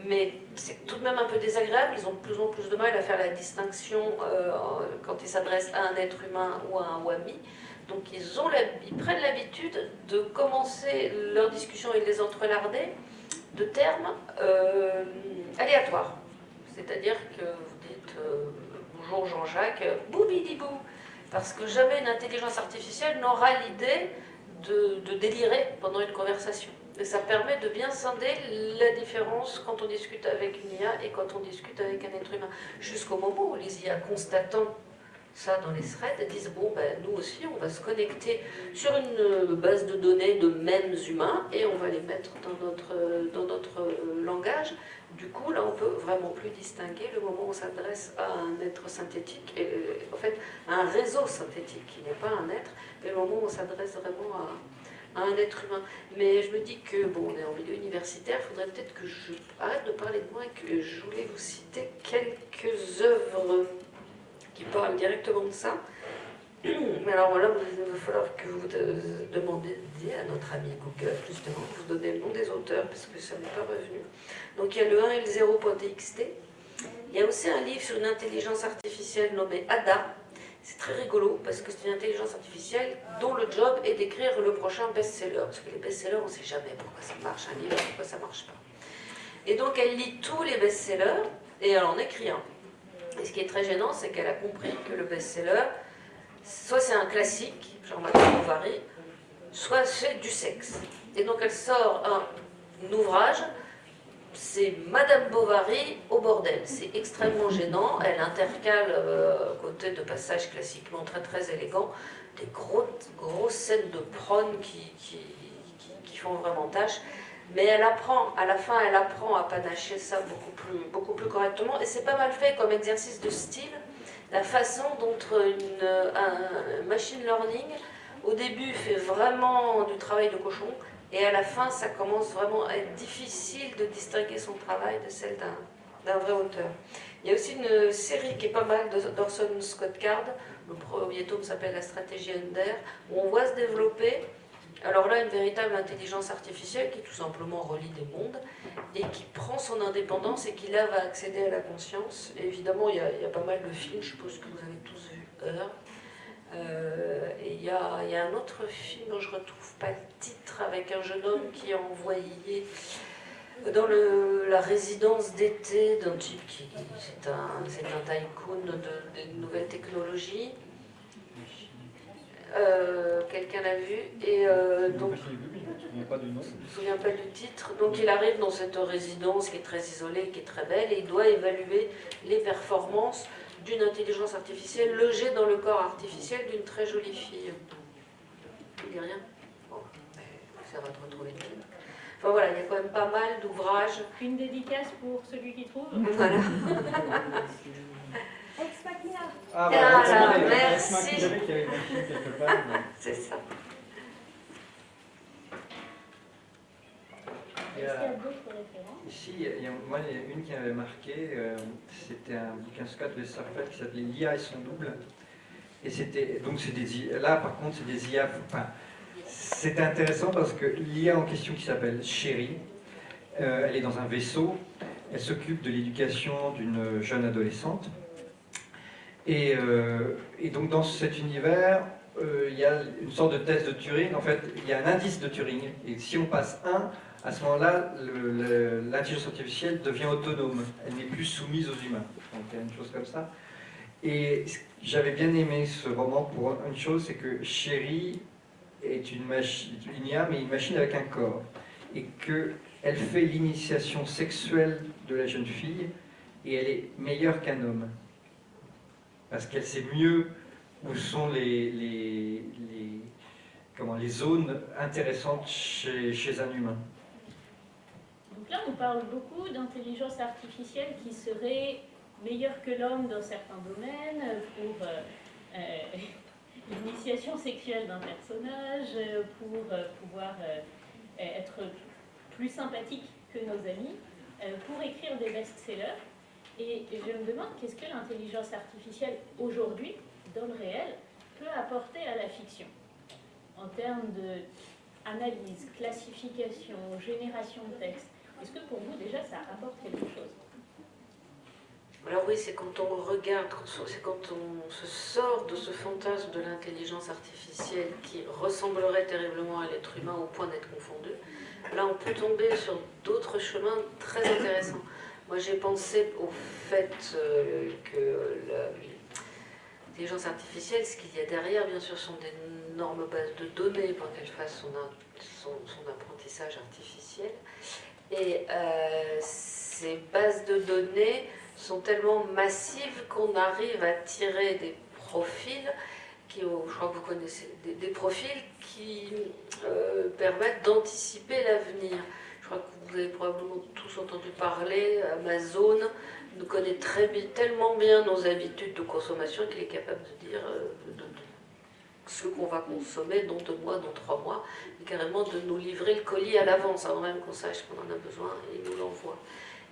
S3: Mais c'est tout de même un peu désagréable, ils ont de plus en plus de mal à faire la distinction euh, quand ils s'adressent à un être humain ou à un WAMI. Donc ils, ont ils prennent l'habitude de commencer leur discussion et de les entrelarder de termes euh, aléatoires. C'est-à-dire que vous dites bonjour Jean-Jacques, boubidibou, parce que jamais une intelligence artificielle n'aura l'idée de, délirer pendant une conversation. Et ça permet de bien scinder la différence quand on discute avec une IA et quand on discute avec un être humain. Jusqu'au moment où les IA constatant ça dans les threads, disent bon ben nous aussi on va se connecter sur une base de données de mêmes humains et on va les mettre dans notre, dans notre langage. Du coup là on peut vraiment plus distinguer le moment où on s'adresse à un être synthétique, et, en fait un réseau synthétique qui n'est pas un être, mais le moment où on s'adresse vraiment à, à, un être humain. Mais je me dis que bon on est en milieu universitaire, il faudrait peut-être que je arrête de parler de moi et que je voulais vous citer quelques œuvres qui parle directement de ça. Mais alors voilà, il va falloir que vous demandiez à notre ami Google, justement, vous donner le nom des auteurs, parce que ça n'est pas revenu. Donc il y a le 1 et le 0.txt. Il y a aussi un livre sur une intelligence artificielle nommé ADA. C'est très rigolo, parce que c'est une intelligence artificielle dont le job est d'écrire le prochain best-seller. Parce que les best-sellers, on ne sait jamais pourquoi ça marche, un livre, pourquoi ça ne marche pas. Et donc elle lit tous les best-sellers, et elle en écrit un. Et ce qui est très gênant, c'est qu'elle a compris que le best-seller, soit c'est un classique, genre Madame Bovary, soit c'est du sexe. Et donc elle sort un, ouvrage, c'est Madame Bovary au bordel. C'est extrêmement gênant. Elle intercale, euh, côté de passages classiquement très très élégants, des grosses scènes de prône qui, qui, font vraiment tâche. mais elle apprend, à la fin, elle apprend à panacher ça beaucoup plus, beaucoup plus correctement. Et c'est pas mal fait comme exercice de style, la façon dont une, un machine learning, au début, fait vraiment du travail de cochon, et à la fin, ça commence vraiment à être difficile de distinguer son travail de celle d'un vrai auteur. Il y a aussi une série qui est pas mal d'Orson Scott Card. Le premier tome s'appelle La stratégie Under, où on voit se développer alors là, une véritable intelligence artificielle qui tout simplement relie des mondes et qui prend son indépendance et qui là va accéder à la conscience. évidemment, il y, a, pas mal de films, je suppose que vous avez tous vu Heure. Euh, il y, a, un autre film dont je ne retrouve pas le titre avec un jeune homme qui est envoyé dans la résidence d'été d'un type qui c'est un, un tycoon de, de nouvelles technologies. Euh, quelqu'un l'a vu, et euh, donc, je ne me souviens pas du titre, donc il arrive dans cette résidence qui est très isolée, qui est très belle, et il doit évaluer les performances d'une intelligence artificielle logée dans le corps artificiel d'une très jolie fille. Tu dis rien? Bon, ça va te retrouver Enfin voilà, il y a quand même pas mal d'ouvrages.
S2: Une dédicace pour celui qui trouve?
S3: Voilà.
S5: Ex Machina.
S3: Ah, voilà, merci. C'est ça.
S2: Y a
S4: Ici, il y a, moi, il y a une qui m'avait marqué, euh, c'était un bouquin Scott Westerfeld qui s'appelait L'IA et son double. Et c'était, donc c'est des là par contre c'est des IA, enfin, c'est intéressant parce que l'IA en question qui s'appelle Chérie, euh, elle est dans un vaisseau, elle s'occupe de l'éducation d'une jeune adolescente, euh, et, donc dans cet univers, euh, il y a une sorte de test de Turing. En fait, il y a un indice de Turing. Et si on passe 1, à ce moment-là, l'intelligence artificielle devient autonome. Elle n'est plus soumise aux humains. Donc il une chose comme ça. Et j'avais bien aimé ce roman pour une chose, c'est que Chérie est une machine, une IA, mais une machine avec un corps. Et qu'elle fait l'initiation sexuelle de la jeune fille, et elle est meilleure qu'un homme parce qu'elle sait mieux où sont les, zones intéressantes chez, un humain.
S2: Donc là, on parle beaucoup d'intelligence artificielle qui serait meilleure que l'homme dans certains domaines pour euh, euh, l'initiation sexuelle d'un personnage, pour euh, pouvoir être plus sympathique que nos amis, pour écrire des best-sellers. Et je me demande qu'est-ce que l'intelligence artificielle aujourd'hui, dans le réel, peut apporter à la fiction en termes d'analyse, classification, génération de texte. Est-ce que pour vous déjà ça apporte quelque chose
S3: alors oui, c'est quand on regarde, c'est quand on se sort de ce fantasme de l'intelligence artificielle qui ressemblerait terriblement à l'être humain au point d'être confondu. Là, on peut tomber sur d'autres chemins très intéressants. Moi, j'ai pensé au fait euh, que l'intelligence artificielle, ce qu'il y a derrière, bien sûr, sont d'énormes bases de données pour qu'elle fasse son, apprentissage artificiel. Et euh, ces bases de données sont tellement massives qu'on arrive à tirer des profils qui, je crois que vous connaissez, des, profils qui euh, permettent d'anticiper l'avenir. Je crois que vous avez probablement tous entendu parler, Amazon nous connaît très tellement bien nos habitudes de consommation qu'il est capable de dire euh, ce qu'on va consommer dans deux mois, dans trois mois, et carrément de nous livrer le colis à l'avance, avant même qu'on sache qu'on en a besoin, et nous l'envoie.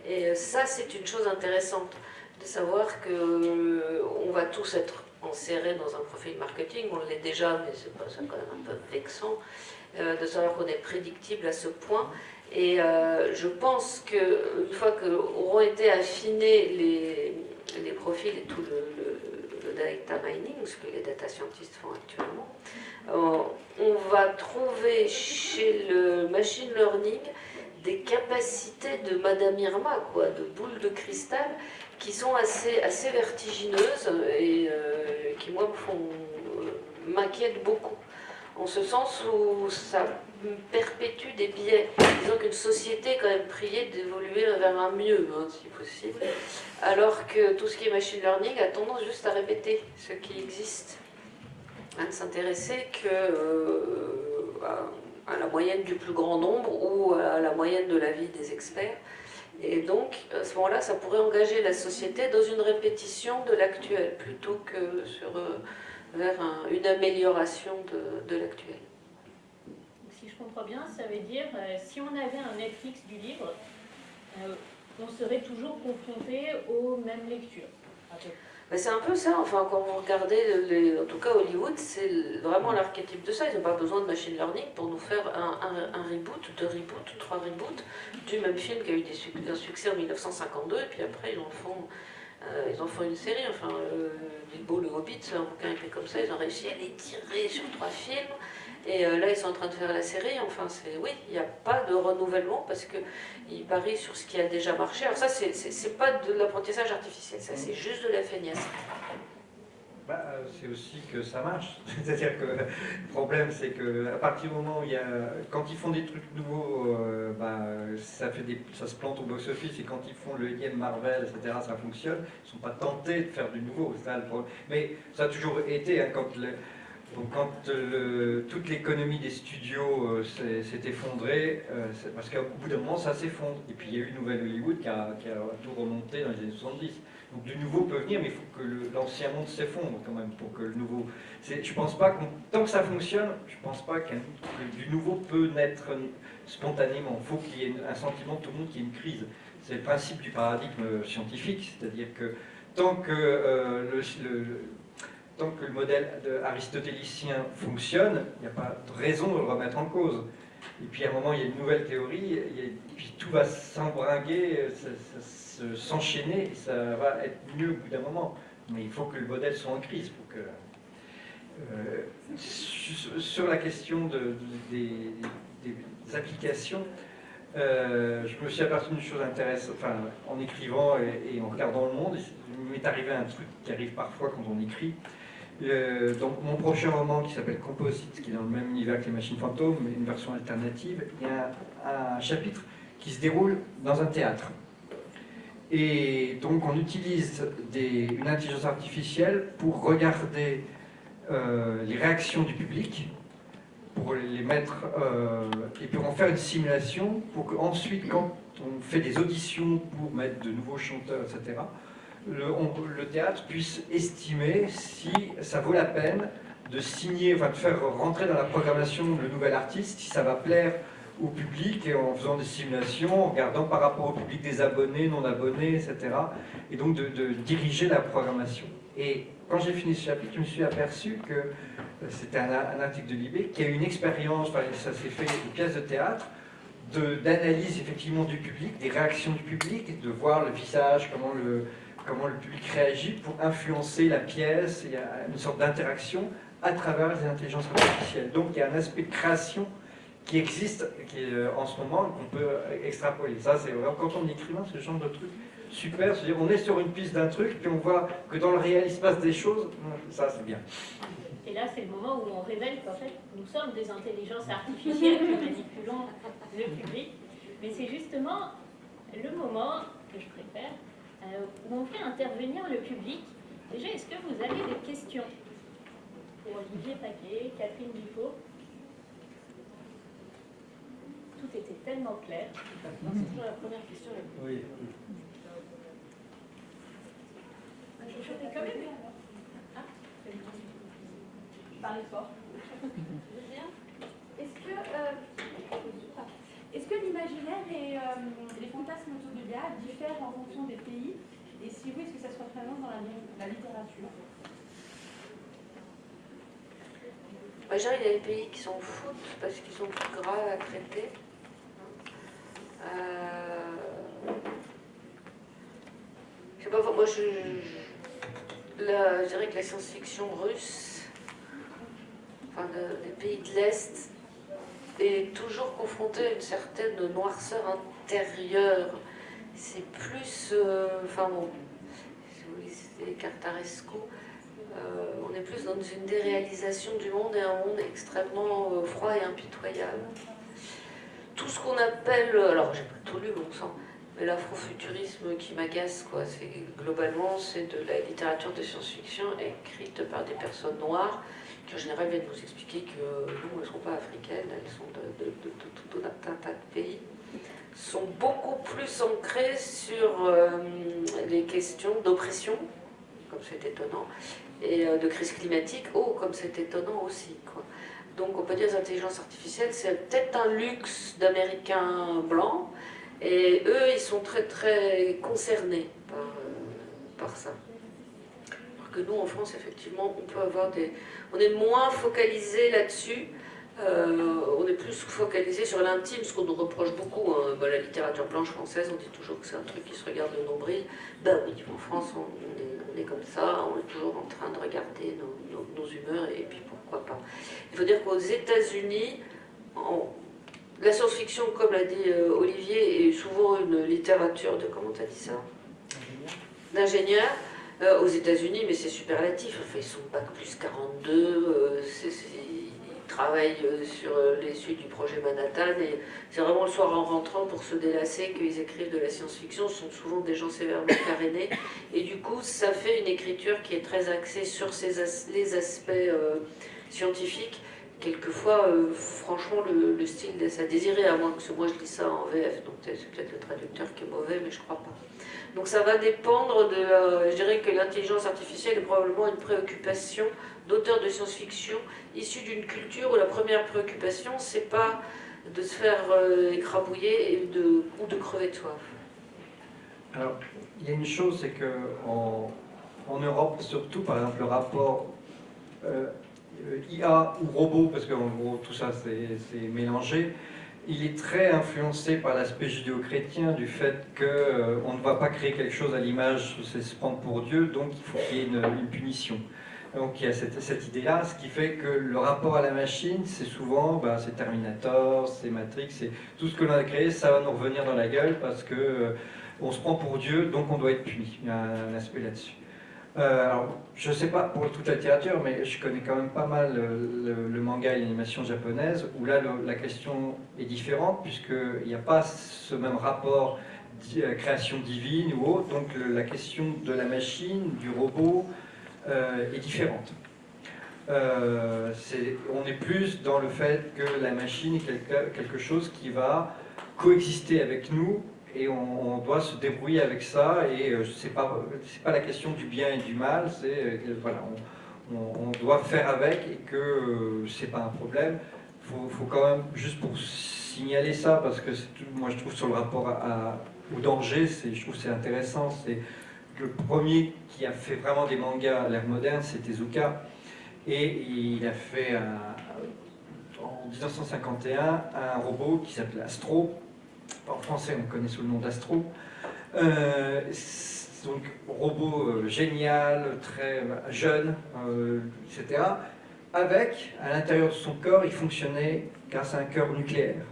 S3: Et euh, ça, c'est une chose intéressante, de savoir qu'on euh, va tous être enserrés dans un profil marketing, on l'est déjà, mais c'est quand même un peu vexant, de savoir qu'on est prédictible à ce point, et euh, je pense qu'une fois qu'auront été affinés les, les, profils et tout le, data mining, ce que les data scientists font actuellement, euh, on va trouver chez le machine learning des capacités de Madame Irma, quoi, de boules de cristal, qui sont assez, assez vertigineuses et euh, qui, moi, m'inquiètent beaucoup en ce sens où ça perpétue des biais. Disons qu'une société est quand même priée d'évoluer vers un mieux, hein, si possible, alors que tout ce qui est machine learning a tendance juste à répéter ce qui existe. À ne s'intéresser que euh, la moyenne du plus grand nombre ou à la moyenne de la vie des experts. Et donc, à ce moment-là, ça pourrait engager la société dans une répétition de l'actuel, plutôt que sur, euh, vers une amélioration de, de l'actuel.
S2: Si je comprends bien, ça veut dire, euh, si on avait un Netflix du livre, euh, on serait toujours confronté aux mêmes lectures.
S3: C'est un peu ça, enfin quand vous regardez, les, en tout cas Hollywood, c'est vraiment l'archétype de ça. Ils n'ont pas besoin de machine learning pour nous faire un, un, reboot, deux reboots, trois reboots du même film qui a eu des, un succès en 1952 et puis après ils en font, euh, ils en font une série. Enfin, euh, Bilbo le Hobbit, c'est un bouquin épais comme ça, ils ont réussi à l'étirer sur trois films. Et euh, là, ils sont en train de faire la série. Enfin, c'est oui, il n'y a pas de renouvellement parce qu'ils parient sur ce qui a déjà marché. Alors ça, c'est pas de l'apprentissage artificiel, ça c'est juste de la feignasse.
S4: Bah, c'est aussi que ça marche. C'est-à-dire que le problème, c'est qu'à partir du moment où il y a, quand ils font des trucs nouveaux, euh, bah, ça, fait ça se plante au box-office, et quand ils font le énième Marvel, etc., ça fonctionne. Ils ne sont pas tentés de faire du nouveau. Ça, Mais ça a toujours été, hein, quand le, quand toute l'économie des studios euh, s'est effondrée, euh, parce qu'au bout d'un moment ça s'effondre. Et puis il y a eu Nouvelle Hollywood qui a, tout remonté dans les années 70. Donc du nouveau peut venir, mais il faut que l'ancien monde s'effondre quand même pour que le nouveau... Je pense pas que tant que ça fonctionne, je pense pas que du nouveau peut naître spontanément. Il faut qu'il y ait un sentiment de tout le monde qui ait une crise. C'est le principe du paradigme scientifique, c'est-à-dire que tant que le tant que le modèle aristotélicien fonctionne, il n'y a pas de raison de le remettre en cause. Et puis à un moment, il y a une nouvelle théorie, et puis tout va s'embringuer, s'enchaîner, et ça va être mieux au bout d'un moment. Mais il faut que le modèle soit en crise pour que... Euh, sur la question de, des, applications, euh, je me suis aperçu d'une chose intéressante, enfin, en écrivant et, et en regardant le monde, il m'est arrivé un truc qui arrive parfois quand on écrit, euh, donc mon prochain roman qui s'appelle Composite, qui est dans le même univers que les machines fantômes, mais une version alternative, il y a un, chapitre qui se déroule dans un théâtre. Et donc on utilise une intelligence artificielle pour regarder euh, les réactions du public, pour les mettre, euh, et puis en faire une simulation pour qu'ensuite, quand on fait des auditions pour mettre de nouveaux chanteurs, etc., le, théâtre puisse estimer si ça vaut la peine de signer, enfin de faire rentrer dans la programmation le nouvel artiste, si ça va plaire au public, et en faisant des simulations, en regardant par rapport au public des abonnés, non abonnés, etc. Et donc de, diriger la programmation. Et quand j'ai fini ce chapitre, je me suis aperçu que euh, c'était un, article de Libé, qui a eu une expérience, ça s'est fait une pièce de théâtre, d'analyse effectivement du public, des réactions du public, de voir le visage, comment le, comment le public réagit pour influencer la pièce, une sorte d'interaction à travers les intelligences artificielles. Donc il y a un aspect de création qui existe qui euh, en ce moment qu'on peut extrapoler. Ça, c'est quand on est écrivain, ce genre de truc super. C'est-à-dire, on est sur une piste d'un truc, puis on voit que dans le réel, il se passe des choses. Ça, c'est bien.
S2: Et là, c'est le moment où on révèle qu'en fait, nous sommes des intelligences artificielles qui manipulons le public. Mais c'est justement le moment que je préfère, euh, où on fait intervenir le public. Déjà, est-ce que vous avez des questions pour Olivier Paquet, Catherine Dupont Tout était tellement clair. C'est toujours la première question. Oui. Je quand même. Ah, parlez fort.
S1: Est-ce que, euh, est-ce que l'imaginaire et euh, les fantasmes autour de l'IA diffèrent en fonction des pays? Et si oui, est-ce que ça se représente dans la, littérature?
S3: Il y a des pays qui s'en foutent parce qu'ils sont plus graves à traiter. Euh... Je sais pas, moi je, dirais que la science-fiction russe, enfin des pays de l'Est, est toujours confronté à une certaine noirceur intérieure. C'est plus, euh, enfin bon, si vous lisez Cartaresco, euh, on est plus dans une déréalisation du monde et un monde extrêmement froid et impitoyable. Tout ce qu'on appelle, alors j'ai pas tout lu bon sang, mais l'afrofuturisme qui m'agace, quoi, c'est globalement c'est de la littérature de science-fiction écrite par des personnes noires culture générale viennent nous expliquer que non, elles ne sont pas africaines, elles sont de, tout un tas de pays, sont beaucoup plus ancrées sur les questions d'oppression, comme c'est étonnant, et de crise climatique, oh, comme c'est étonnant aussi. Quoi. Donc on peut dire que l'intelligence artificielle, c'est peut-être un luxe d'Américains blancs, et eux, ils sont très très concernés par, euh, par ça. Alors que nous, en France, effectivement, on peut avoir des... On est moins focalisé là-dessus, euh, on est plus focalisé sur l'intime, ce qu'on nous reproche beaucoup. Hein. Bah, la littérature blanche française, on dit toujours que c'est un truc qui se regarde le nombril. Ben oui, en France, on, est, comme ça, on est toujours en train de regarder nos, humeurs, et puis pourquoi pas. Il faut dire qu'aux États-Unis, la science-fiction, comme l'a dit euh, Olivier, est souvent une littérature de, comment tu as dit ça? D'ingénieur. Euh, aux États-Unis, mais c'est superlatif. Enfin, ils sont bac plus 42, euh, ils travaillent sur les suites du projet Manhattan, et c'est vraiment le soir en rentrant pour se délasser qu'ils écrivent de la science-fiction. Ce sont souvent des gens sévèrement carénés, et du coup, ça fait une écriture qui est très axée sur les aspects scientifiques, quelquefois, euh, franchement, le, style laisse à désirer, à moins que moi je lis ça en VF, donc c'est peut-être le traducteur qui est mauvais, mais je crois pas. Donc ça va dépendre de Je dirais que l'intelligence artificielle est probablement une préoccupation d'auteurs de science-fiction issus d'une culture où la première préoccupation, c'est pas de se faire euh, écrabouiller et de, ou de crever de soif.
S4: Alors, il y a une chose, c'est que en, Europe, surtout, par exemple, le rapport euh, euh, IA ou robot, parce qu'en gros tout ça c'est mélangé, il est très influencé par l'aspect judéo-chrétien du fait qu'on euh, ne va pas créer quelque chose à l'image, c'est se prendre pour Dieu, donc il faut qu'il y ait une, punition. Donc il y a cette, cette idée-là, ce qui fait que le rapport à la machine, c'est souvent, bah, c'est Terminator, c'est Matrix, c'est tout ce que l'on a créé, ça va nous revenir dans la gueule parce que euh, on se prend pour Dieu, donc on doit être puni. Il y a un aspect là-dessus. Euh, je ne sais pas pour toute la littérature, mais je connais quand même pas mal le, manga et l'animation japonaise, où là la question est différente, puisqu'il n'y a pas ce même rapport euh, création divine ou autre, donc la question de la machine, du robot, euh, est différente. on est plus dans le fait que la machine est quelque chose qui va coexister avec nous et on, doit se débrouiller avec ça, et euh, ce n'est pas, la question du bien et du mal, c'est euh, voilà, on, doit faire avec et que euh, c'est pas un problème. Il faut, quand même, juste pour signaler ça, parce que moi je trouve sur le rapport au danger, je trouve c'est intéressant, c'est le premier qui a fait vraiment des mangas à l'ère moderne, c'était Tezuka, et il a fait en 1951 un robot qui s'appelait Astro, en français on connaît sous le nom d'Astro. Euh, donc robot euh, génial, très euh, jeune, etc. Avec, à l'intérieur de son corps, il fonctionnait grâce à un cœur nucléaire.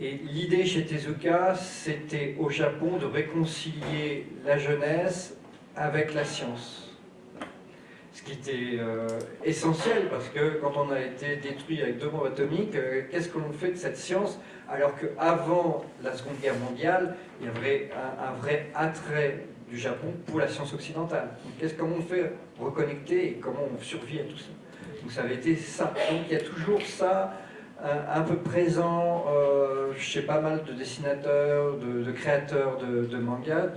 S4: Et l'idée chez Tezuka, c'était au Japon de réconcilier la jeunesse avec la science ce qui était essentiel parce que quand on a été détruit avec deux bombes atomiques, qu'est-ce que l'on fait de cette science alors qu'avant la Seconde Guerre mondiale, il y avait un, vrai attrait du Japon pour la science occidentale. Donc, comment on fait reconnecter et comment on survit à tout ça? Donc ça avait été ça. Donc il y a toujours ça un, peu présent euh, chez pas mal de dessinateurs, de, créateurs de, de mangas,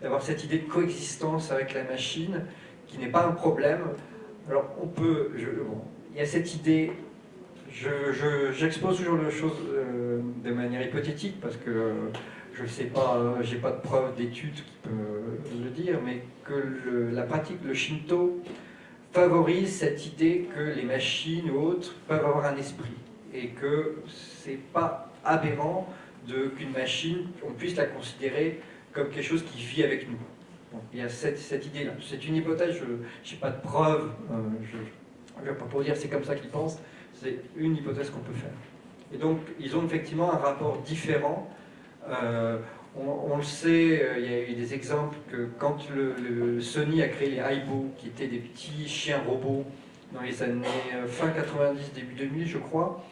S4: d'avoir cette idée de coexistence avec la machine qui n'est pas un problème. Alors on peut, il y a cette idée J'expose toujours les choses euh, de manière hypothétique parce que je ne sais pas, j'ai pas de preuve d'études qui peut le dire, mais que la pratique, le Shinto, favorise cette idée que les machines ou autres peuvent avoir un esprit et que c'est pas aberrant qu'une machine, on puisse la considérer comme quelque chose qui vit avec nous. Il y a cette, idée-là. C'est une hypothèse, je n'ai pas de preuve, euh, je ne pas pour dire c'est comme ça qu'ils pensent, c'est une hypothèse qu'on peut faire. Et donc, ils ont effectivement un rapport différent. Euh, on, le sait, euh, il y a eu des exemples que quand le, Sony a créé les Aibo, qui étaient des petits chiens robots dans les années fin 90, début 2000, je crois,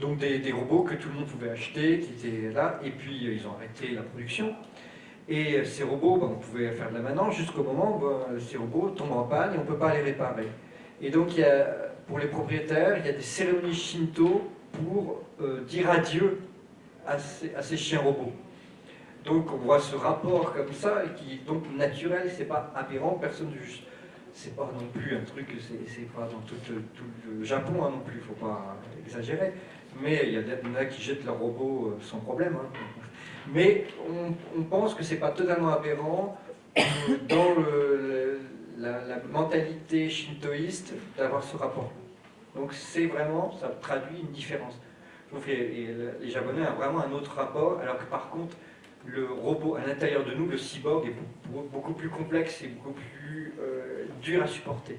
S4: donc des, robots que tout le monde pouvait acheter, qui étaient là, et puis ils ont arrêté la production. Et ces robots, ben, on pouvait faire de la maintenance jusqu'au moment où ben, ces robots tombent en panne et on ne peut pas les réparer.
S5: Et donc, pour les propriétaires, il y a des cérémonies Shinto pour euh, dire adieu à ces, chiens robots. Donc, on voit ce rapport comme ça, qui est donc naturel, c'est pas aberrant, personne ne juge. C'est pas non plus un truc, c'est pas dans tout, tout le Japon hein, non plus, il faut pas exagérer. Mais il y, en a qui jettent leurs robots euh, sans problème. hein. Mais on, pense que c'est pas totalement aberrant euh, dans la, mentalité shintoïste d'avoir ce rapport. Donc c'est vraiment, ça traduit une différence. Les, Japonais ont vraiment un autre rapport, alors que par contre, le robot à l'intérieur de nous, le cyborg, est beaucoup, plus complexe et beaucoup plus euh, dur à supporter.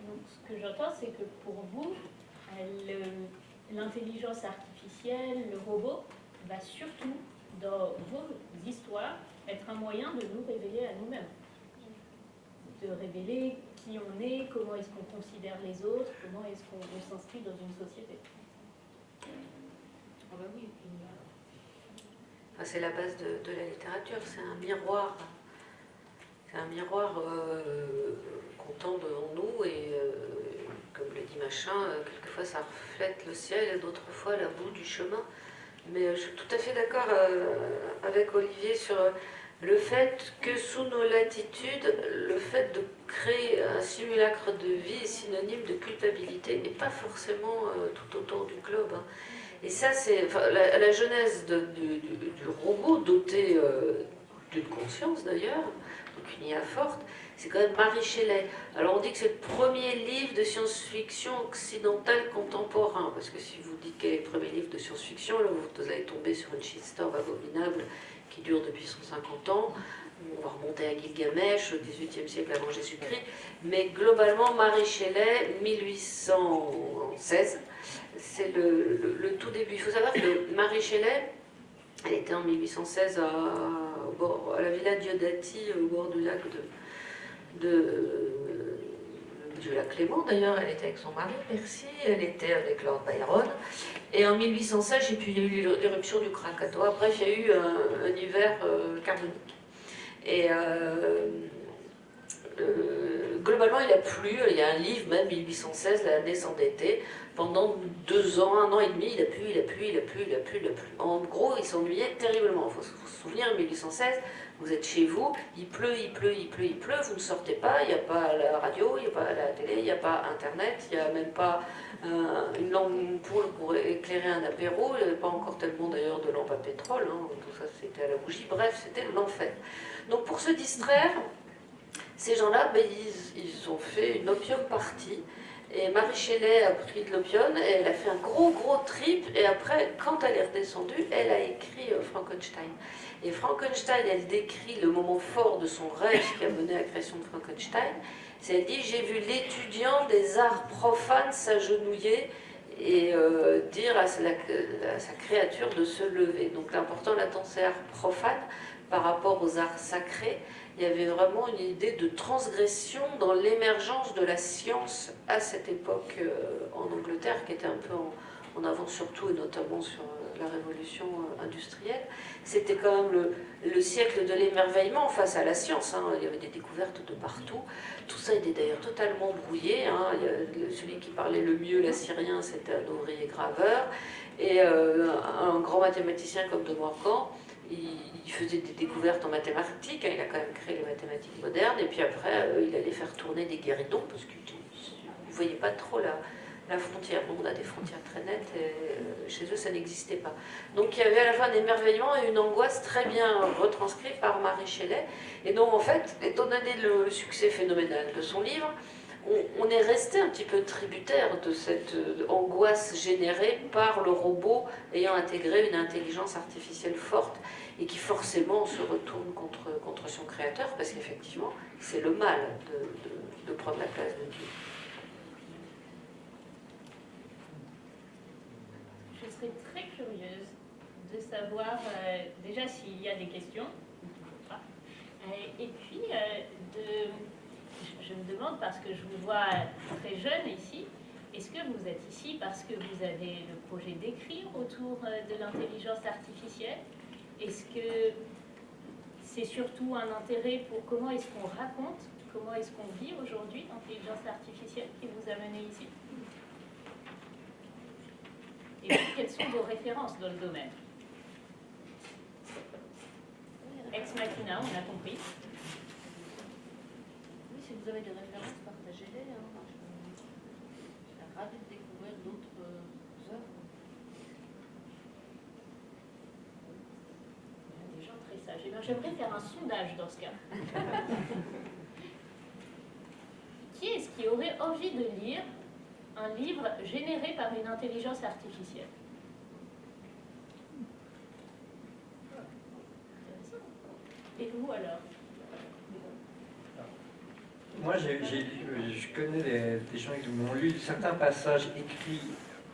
S2: Donc, ce que j'entends, c'est que pour vous, euh, l'intelligence artificielle, le robot, va surtout, dans vos histoires, être un moyen de nous révéler à nous-mêmes. De révéler qui on est, comment est-ce qu'on considère les autres, comment est-ce qu'on on s'inscrit dans une société.
S3: Ah bah oui, euh, enfin, c'est la base de, de la littérature, c'est un miroir. C'est un miroir euh, qu'on tend devant nous et, euh, comme le dit Machin, quelquefois ça reflète le ciel et d'autres fois la boue du chemin. Mais euh, je suis tout à fait d'accord euh, avec Olivier sur euh, le fait que sous nos latitudes, le fait de créer un simulacre de vie est synonyme de culpabilité et pas forcément tout autour du globe. hein. Et ça, c'est la, la du, robot doté d'une conscience d'ailleurs, donc une IA forte, c'est quand même Marie Shelley. Alors on dit que c'est le premier livre de science-fiction occidentale contemporain, parce que si vous dites quel est le premier livre de science-fiction, là vous allez tomber sur une shitstorm abominable qui dure depuis 150 ans. On va remonter à Gilgamesh au XVIIIe siècle avant Jésus-Christ. Mais globalement, Marie Shelley, 1816, c'est le, le- le tout début. Il faut savoir que Marie Shelley, elle était en 1816 à, à la villa Diodati, au bord du lac de, de- Clément d'ailleurs. Elle était avec son mari Percy, elle était avec Lord Byron. Et en 1816, et puis il y a eu l'éruption du Krakatoa. Bref, il y a eu un, un hiver euh, carbonique. Et euh, euh, globalement, il a plu. Il y a un livre, même 1816, l'année sans d'été. Pendant deux ans, un an et demi, il a plu, il a plu, il a plu, il a plu, il a plu. En gros, il s'ennuyait terriblement. Il faut se souvenir, 1816, vous êtes chez vous, il pleut, il pleut, il pleut, il pleut, vous ne sortez pas, il n'y a pas la radio, il n'y a pas la télé, il n'y a pas Internet, il n'y a même pas euh, une lampe pour, pour éclairer un apéro, il n'y avait pas encore tellement d'ailleurs de lampes à pétrole, hein, tout ça c'était à la bougie, bref, c'était l'enfer. Donc pour se distraire, ces gens-là, ben, ils, ont fait une opium party. Et Marie Shelley a pris de l'opium et elle a fait un gros gros trip. Et après, quand elle est redescendue, elle a écrit euh, Frankenstein. Et Frankenstein, elle décrit le moment fort de son rêve qui a mené à la création de Frankenstein. C'est elle dit J'ai vu l'étudiant des arts profanes s'agenouiller et euh, dire à sa, à sa créature de se lever. Donc l'important là-dedans, c'est art profane par rapport aux arts sacrés il y avait vraiment une idée de transgression dans l'émergence de la science à cette époque euh, en Angleterre, qui était un peu en, en avance surtout et notamment sur euh, la révolution euh, industrielle. C'était quand même le, le siècle de l'émerveillement face à la science. hein. Il y avait des découvertes de partout. Tout ça était d'ailleurs totalement brouillé. hein. Celui qui parlait le mieux l'assyrien, c'était un ouvrier graveur. Et un grand mathématicien comme de Morgan, il, faisait des découvertes en mathématiques, hein, il a quand même créé les mathématiques modernes, et puis après, euh, il allait faire tourner des guéridons, parce qu'il ne voyait pas trop la, la frontière. Nous, on a des frontières très nettes, et euh, chez eux, ça n'existait pas. Donc il y avait à la fois un émerveillement et une angoisse très bien retranscrite par Marie Shelley. Et donc, en fait, étant donné le succès phénoménal de son livre, on, est resté un petit peu tributaire de cette euh, angoisse générée par le robot ayant intégré une intelligence artificielle forte et qui forcément se retourne contre, contre son créateur parce qu'effectivement c'est le mal de, prendre la place de Dieu.
S2: Je serais très curieuse de savoir euh, déjà s'il y a des questions, et puis, euh, de, je, me demande, parce que je vous vois très jeune ici, est-ce que vous êtes ici parce que vous avez le projet d'écrire autour euh, de l'intelligence artificielle? Est-ce que c'est surtout un intérêt pour comment est-ce qu'on raconte comment est-ce qu'on vit aujourd'hui l'intelligence artificielle qui vous a mené ici? Et quelles sont vos références dans le domaine? Ex Machina, on a compris.
S3: Si vous avez des références, partagez-les. Hein. Je serais ravie de découvrir d'autres euh, œuvres.
S2: Il y a des gens très sages. Eh bien, J'aimerais faire un sondage dans ce cas. qui est-ce qui aurait envie de lire un livre généré par une intelligence artificielle? Et vous alors?
S5: Moi, lu- je connais des, gens qui m'ont lu certains passages écrits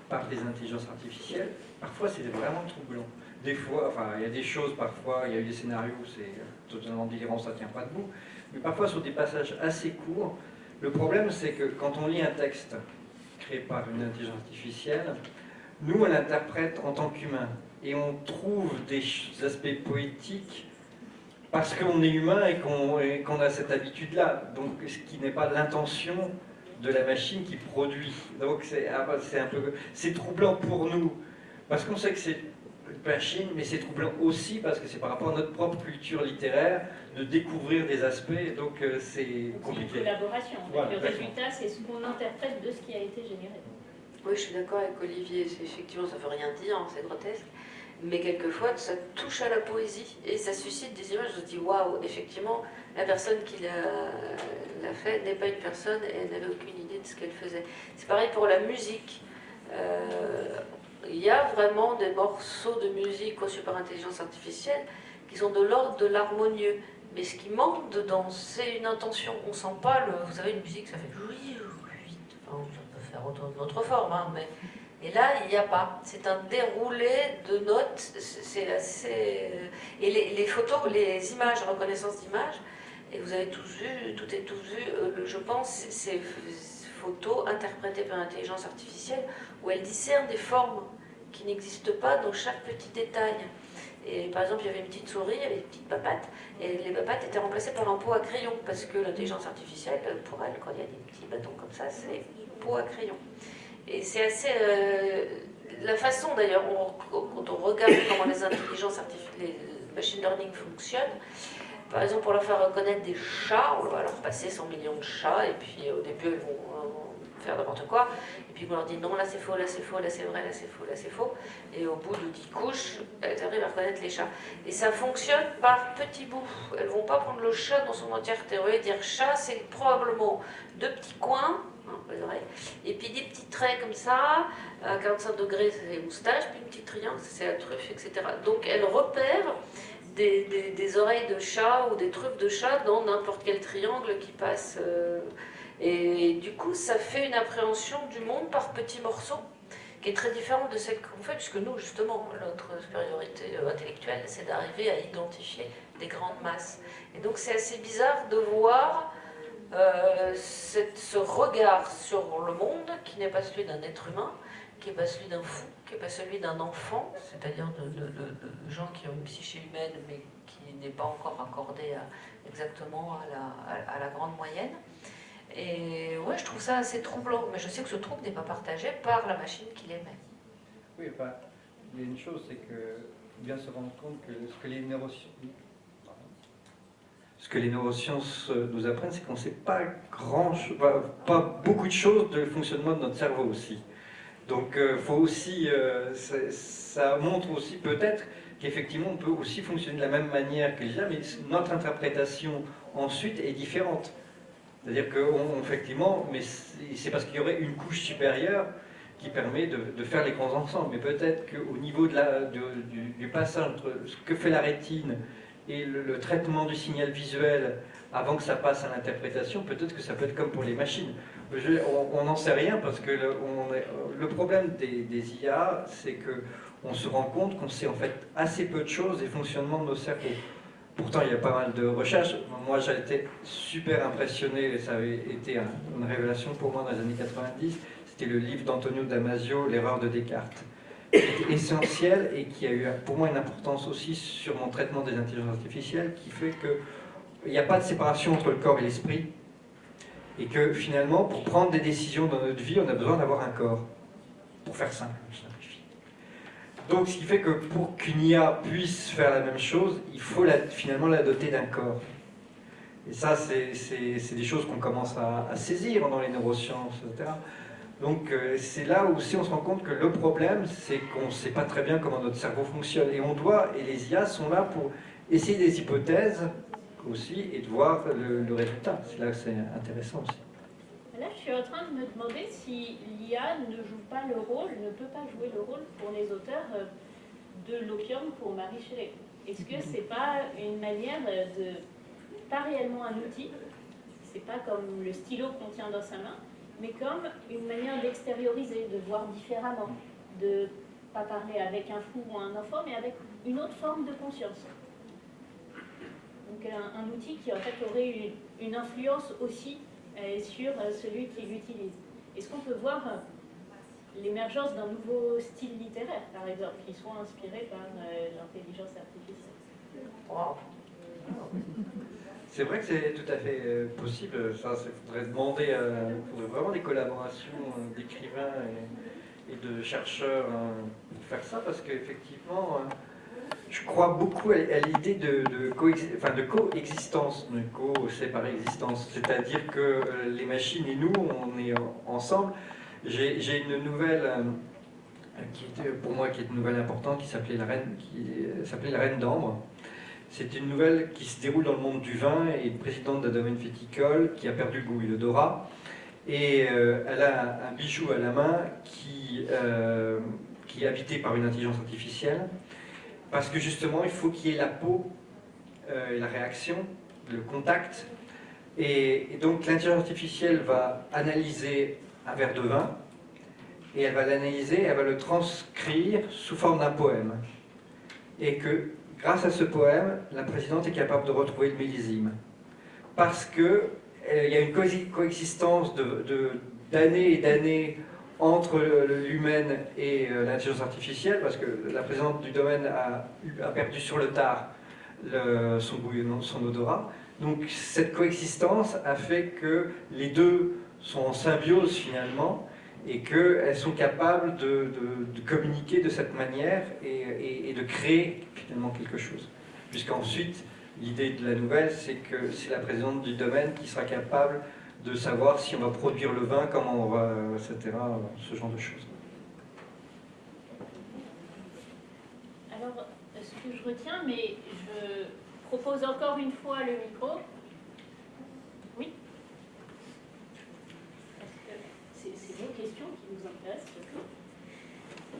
S5: par des intelligences artificielles. Parfois, c'est vraiment troublant. Des fois, enfin, il y a des choses, parfois, il y a eu des scénarios où c'est totalement délirant, ça tient pas debout. Mais parfois, sur des passages assez courts, le problème, c'est que quand on lit un texte créé par une intelligence artificielle, nous, on l'interprète en tant qu'humain. Et on trouve des aspects poétiques parce qu'on est humain et qu'on a cette habitude-là. Donc, ce qui n'est pas l'intention de la machine qui produit. Donc, c'est ah bah, c'est un peu... C'est troublant pour nous, parce qu'on sait que c'est une machine, mais c'est troublant aussi parce que c'est par rapport à notre propre culture littéraire de découvrir des aspects, donc euh, c'est
S2: C'est une
S5: compliqué.
S2: collaboration.
S5: Voilà,
S2: le
S5: exactement.
S2: résultat, c'est ce qu'on interprète de ce qui a été généré.
S3: Oui, je suis d'accord avec Olivier. Effectivement, ça ne veut rien dire, hein, c'est grotesque. Mais quelquefois, ça touche à la poésie et ça suscite des images. Je me dis, waouh, effectivement, la personne qui l'a fait n'est pas une personne et elle n'avait aucune idée de ce qu'elle faisait. C'est pareil pour la musique. Euh, Il y a vraiment des morceaux de musique conçus par intelligence artificielle qui sont de l'ordre de l'harmonieux. Mais ce qui manque dedans, c'est une intention. On sent pas. Vous savez, une musique, ça fait oui, oui. Enfin, ça peut faire autre, d'autres formes, hein, mais. Et là, il n'y a pas. C'est un déroulé de notes. C'est assez. Et les, photos, les images, reconnaissance d'images, et vous avez tous vu, tout est tous vu, euh, je pense, ces- photos interprétées par l'intelligence artificielle, où elle discerne des formes qui n'existent pas dans chaque petit détail. Et par exemple, il y avait une petite souris, il y avait une petite papate, et les papates étaient remplacées par un pot à crayon, parce que l'intelligence artificielle, pour elle, quand il y a des petits bâtons comme ça, c'est pot à crayon. Et c'est assez... euh, la façon d'ailleurs, quand on regarde comment les intelligences artificielles, les machine learning fonctionnent, par exemple, pour leur faire reconnaître des chats, on va leur passer 100 millions de chats, et puis au début, elles vont euh, faire n'importe quoi. Et puis on leur dit non, là c'est faux, là c'est faux, là c'est vrai, là c'est faux, là c'est faux. Et au bout de 10 couches, elles arrivent à reconnaître les chats. Et ça fonctionne par petits bouts. Elles vont pas prendre le chat dans son entièreté. Voyez, dire chat, c'est probablement deux petits coins, et puis des petits traits comme ça, à 45 degrés, c'est les moustaches, puis une petite triangle, c'est la truffe, etc. Donc elles repèrent des, oreilles de chat ou des truffes de chat dans n'importe quel triangle qui passe. euh, et du coup, ça fait une appréhension du monde par petits morceaux qui est très différente de celle qu'on fait, puisque nous, justement, notre supériorité euh, intellectuelle, c'est d'arriver à identifier des grandes masses. Et donc, c'est assez bizarre de voir euh, ce regard sur le monde qui n'est pas celui d'un être humain, qui n'est pas celui d'un fou, qui n'est pas celui d'un enfant, c'est-à-dire de, gens qui ont une psyché humaine, mais qui n'est pas encore accordée exactement à la, à- la grande moyenne. Et ouais, je trouve ça assez troublant, mais je sais que ce trouble n'est pas partagé par la machine qui l'émet.
S4: Oui, enfin, il y a une chose, c'est que faut bien se rendre compte que ce que les neurosciences, ce que les neurosciences euh, nous apprennent, c'est qu'on ne sait pas beaucoup de choses de fonctionnement de notre cerveau aussi. Donc, euh, faut aussi, euh, ça, montre aussi peut-être qu'effectivement, on peut aussi fonctionner de la même manière que les mais notre interprétation ensuite est différente. C'est-à-dire que, effectivement, mais c'est parce qu'il y aurait une couche supérieure qui permet de, faire les grands ensembles. Mais peut-être qu'au niveau du, du passage entre ce que fait la rétine et le, traitement du signal visuel avant que ça passe à l'interprétation, peut-être que ça peut être comme pour les machines. On n'en sait rien parce que le, problème des, des IA, c'est que on se rend compte qu'on sait en fait assez peu de choses des fonctionnements de nos cerveaux. Pourtant, il y a pas mal de recherches. Moi, j'ai été super impressionné, et ça avait été un- une révélation pour moi dans les années 90. C'était le livre d'Antonio Damasio, L'erreur de Descartes, essentiel et qui a eu pour moi une importance aussi sur mon traitement des intelligences artificielles, qui fait qu'il n'y a pas de séparation entre le corps et l'esprit. Et que finalement, pour prendre des décisions dans notre vie, on a besoin d'avoir un corps. Pour faire simple. Donc, ce qui fait que pour qu'une IA puisse faire la même chose, il faut finalement la doter d'un corps. Et ça, c'est des choses qu'on commence à, saisir dans les neurosciences, etc. Donc euh, c'est là aussi on se rend compte que le problème, c'est qu'on ne sait pas très bien comment notre cerveau fonctionne. Et on doit, et les IA sont là pour essayer des hypothèses aussi et de voir le, résultat. C'est là que c'est intéressant aussi.
S2: Là, je suis en train de me demander si l'IA ne joue pas le rôle, ne peut pas jouer le rôle pour les auteurs euh, de l'opium pour Marie Shelley. Est-ce que c'est pas une manière de pas réellement un outil, c'est pas comme le stylo qu'on tient dans sa main, mais comme une manière d'extérioriser, de voir différemment, de pas parler avec un fou ou un enfant, mais avec une autre forme de conscience. Donc un, outil qui en fait aurait une, influence aussi euh, sur euh, celui qui l'utilise. Est-ce qu'on peut voir euh, l'émergence d'un nouveau style littéraire, par exemple, qui soit inspiré par l'intelligence artificielle
S4: c'est vrai que c'est tout à fait euh, possible. Ça, faudrait demander, faudrait vraiment des collaborations euh, d'écrivains et, de chercheurs hein, pour faire ça, parce qu'effectivement, euh, je crois beaucoup à, l'idée de, coexistence, de co séparée existence. C'est-à-dire que les machines et nous, on est ensemble. J'ai une nouvelle qui était pour moi qui est une nouvelle importante qui s'appelait la reine qui s'appelait la reine d'ambre c'est une nouvelle qui se déroule dans le monde du vin et présidente d'un domaine viticole qui a perdu le goût et l'odorat. Et euh, elle a un bijou à la main qui, euh, qui est habité par une intelligence artificielle parce que justement il faut qu'il y ait la peau euh, et la réaction, le contact. Et, et donc l'intelligence artificielle va analyser un verre de vin et elle va l'analyser, elle va le transcrire sous forme d'un poème. Et que Grâce à ce poème, la présidente est capable de retrouver le millésime. Parce qu'il euh, y a une coexistence d'années et d'années entre l'humaine et euh, l'intelligence artificielle, parce que la présidente du domaine a, perdu sur le tard son goût son odorat. Donc cette coexistence a fait que les deux sont en symbiose finalement, et qu'elles sont capables de, communiquer de cette manière et, de créer finalement quelque chose. Puisqu'ensuite, l'idée de la nouvelle, c'est que c'est la présidente du domaine qui sera capable de savoir si on va produire le vin, comment on va, etc., ce genre de choses.
S2: Alors, ce que je retiens, mais je propose encore une fois le micro,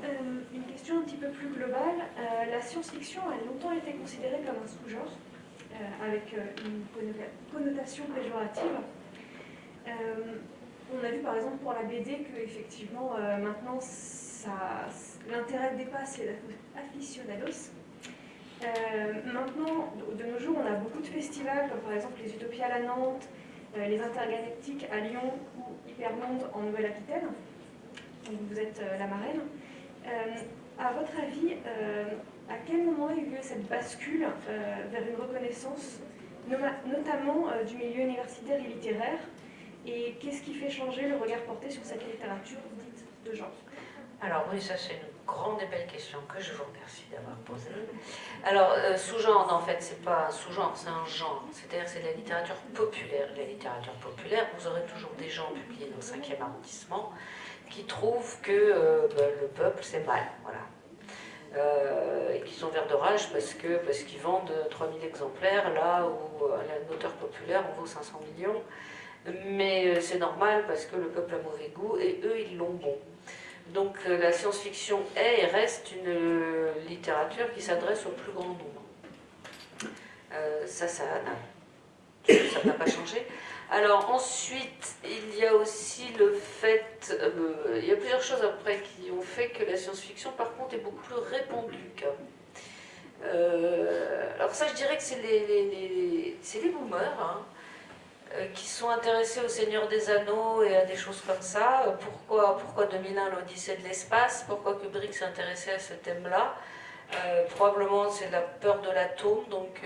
S1: Euh, une question un petit peu plus globale. Euh, la science-fiction a longtemps été considérée comme un sous-genre, euh, avec une connotation péjorative. on a vu par exemple pour la BD que effectivement maintenant l'intérêt dépasse les aficionados. maintenant, de nos jours, on a beaucoup de festivals, comme par exemple les Utopias à Nantes, les Intergalactiques à Lyon ou Hypermonde en Nouvelle-Aquitaine. Vous êtes la marraine. Euh, à votre avis, euh, à quel moment a eu lieu cette bascule euh, vers une reconnaissance, notamment du milieu universitaire et littéraire? Et qu'est-ce qui fait changer le regard porté sur cette littérature dite de genre?
S3: Alors oui, ça c'est grande et belle question que je vous remercie d'avoir posée. Alors, sous-genre, en fait, c'est pas un sous-genre, c'est un genre. C'est-à-dire c'est la littérature populaire. La littérature populaire, vous aurez toujours des gens publiés dans le 5e arrondissement qui trouvent que euh, ben, le peuple c'est mal, voilà. Euh, et qui sont verts de rage parce que parce qu'ils vendent 3000 exemplaires là où la auteur populaire on vaut 500 millions. Mais euh, c'est normal parce que le peuple a mauvais goût et eux ils l'ont bon. Donc la science-fiction est et reste une littérature qui s'adresse au plus grand nombre. ça, ça n'a pas changé. Alors ensuite, il y a aussi le fait, euh, il y a plusieurs choses après qui ont fait que la science-fiction par contre est beaucoup plus répandue euh, alors ça je dirais que c'est les, les, boomers hein, euh, qui sont intéressés au Seigneur des Anneaux et à des choses comme ça. Pourquoi, pourquoi 2001 l'Odyssée de l'espace Pourquoi Kubrick s'est intéressé à ce thème-là Probablement c'est la peur de l'atome, donc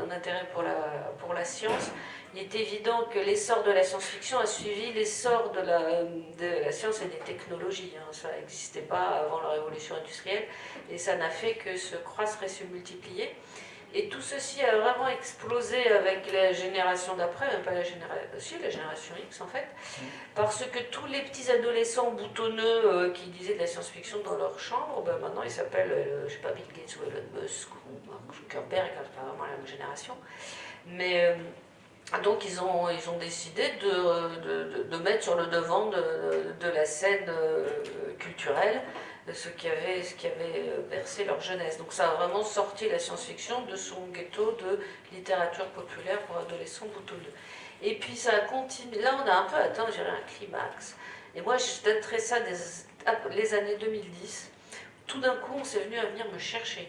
S3: un intérêt pour la, pour la science. il est évident que l'essor de la science-fiction a suivi l'essor de la, de la science et des technologies. Hein. Ça n'existait pas avant la révolution industrielle et ça n'a fait que se croître et se multiplier. Et tout ceci a vraiment explosé avec la génération d'après, même pas la génération, si, la génération X en fait, parce que tous les petits adolescents boutonneux euh, qui disaient de la science-fiction dans leur chambre, ben maintenant ils s'appellent, euh, je sais pas, Bill Gates ou Elon Musk ou Mark Zuckerberg, c'est pas vraiment la même génération. Mais euh, donc ils ont, ils ont décidé de, de, mettre sur le devant de, la scène euh, ce qui, avait, ce qui avait euh, bercé leur jeunesse. Donc ça a vraiment sorti la science-fiction de son ghetto de littérature populaire pour adolescents boutonneux. Et puis ça a continué, là on a un peu atteint, je un climax. Et moi je daterais ça des les années 2010. Tout d'un coup on s'est venu à venir me chercher.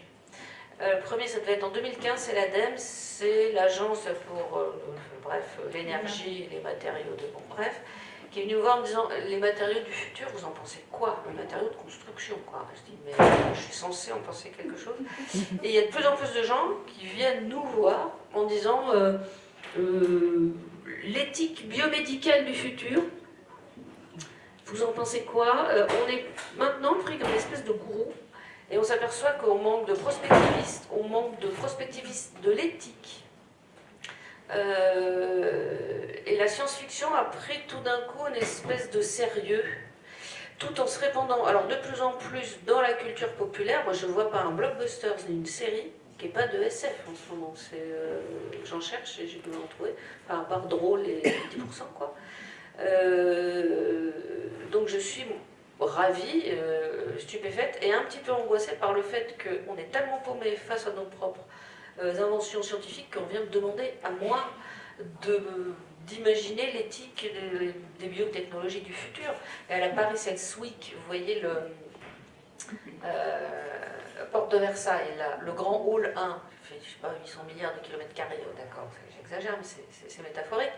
S3: Euh, le premier, ça devait être en 2015, c'est l'ADEME, c'est l'agence pour euh, bref, l'énergie et les matériaux de bon, bref, qui est venu voir en me disant les matériaux du futur, vous en pensez quoi? Les matériaux de construction, quoi. Je dis mais je suis censé en penser quelque chose. Et il y a de plus en plus de gens qui viennent nous voir en disant euh, l'éthique biomédicale du futur. Vous en pensez quoi? On est maintenant pris comme une espèce de gourou et on s'aperçoit qu'on manque de prospectivistes, on manque de prospectivistes de l'éthique. Euh, et la science-fiction a pris tout d'un coup une espèce de sérieux, tout en se répandant, alors de plus en plus dans la culture populaire. Moi, je ne vois pas un blockbuster ni une série qui n'est pas de SF en ce moment. Euh, J'en cherche et j'ai pu en trouver, à part drôle et 10%. Quoi. Euh, donc je suis ravie, euh, stupéfaite et un petit peu angoissée par le fait qu'on est tellement paumé face à nos propres inventions scientifiques qu'on vient me demander à moi d'imaginer l'éthique des, biotechnologies du futur. Et à la Paris Health Week, vous voyez le euh, porte de Versailles, là, le grand hall 1, fait, je sais pas, 800 milliards de kilomètres carrés, oh, d'accord, j'exagère, mais c'est métaphorique.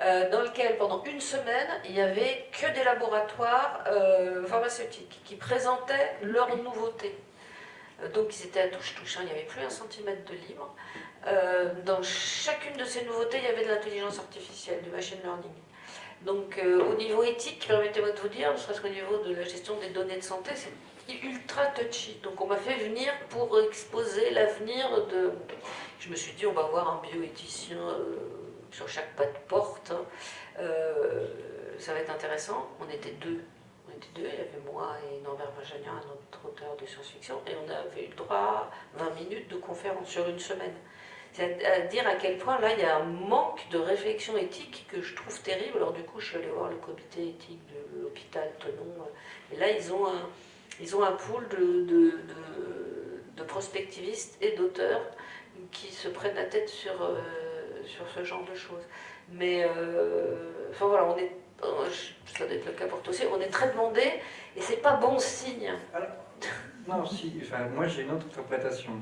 S3: Euh, dans lequel pendant une semaine, il n'y avait que des laboratoires euh, pharmaceutiques qui présentaient leurs nouveautés. Euh, donc ils étaient à touche-touche, hein, il n'y avait plus un centimètre de libre. dans chacune de ces nouveautés, il y avait de l'intelligence artificielle, du machine learning. Donc au niveau éthique, permettez-moi de vous dire, ne serait-ce qu'au niveau de la gestion des données de santé, c'est ultra touchy. Donc on m'a fait venir pour exposer l'avenir de... Je me suis dit, on va voir un bioéthicien sur chaque pas de porte. Euh, ça va être intéressant. On était deux. Deux, il y avait moi et Norbert Benjagnan, un autre auteur de science-fiction, et on avait eu le droit à 20 minutes de conférence sur une semaine. C'est à quel point là il y a un manque de réflexion éthique que je trouve terrible. Alors du coup je suis allée voir le comité éthique de l'hôpital Tenon, et là ils ont un, ils ont un pool de, de, de, prospectivistes et d'auteurs qui se prennent la tête sur... Euh, sur ce genre de choses. Mais, euh, enfin voilà, on est, ça doit être le cas pour toi aussi, on est très demandé et c'est pas bon signe.
S4: non, si, enfin, moi j'ai une autre interprétation.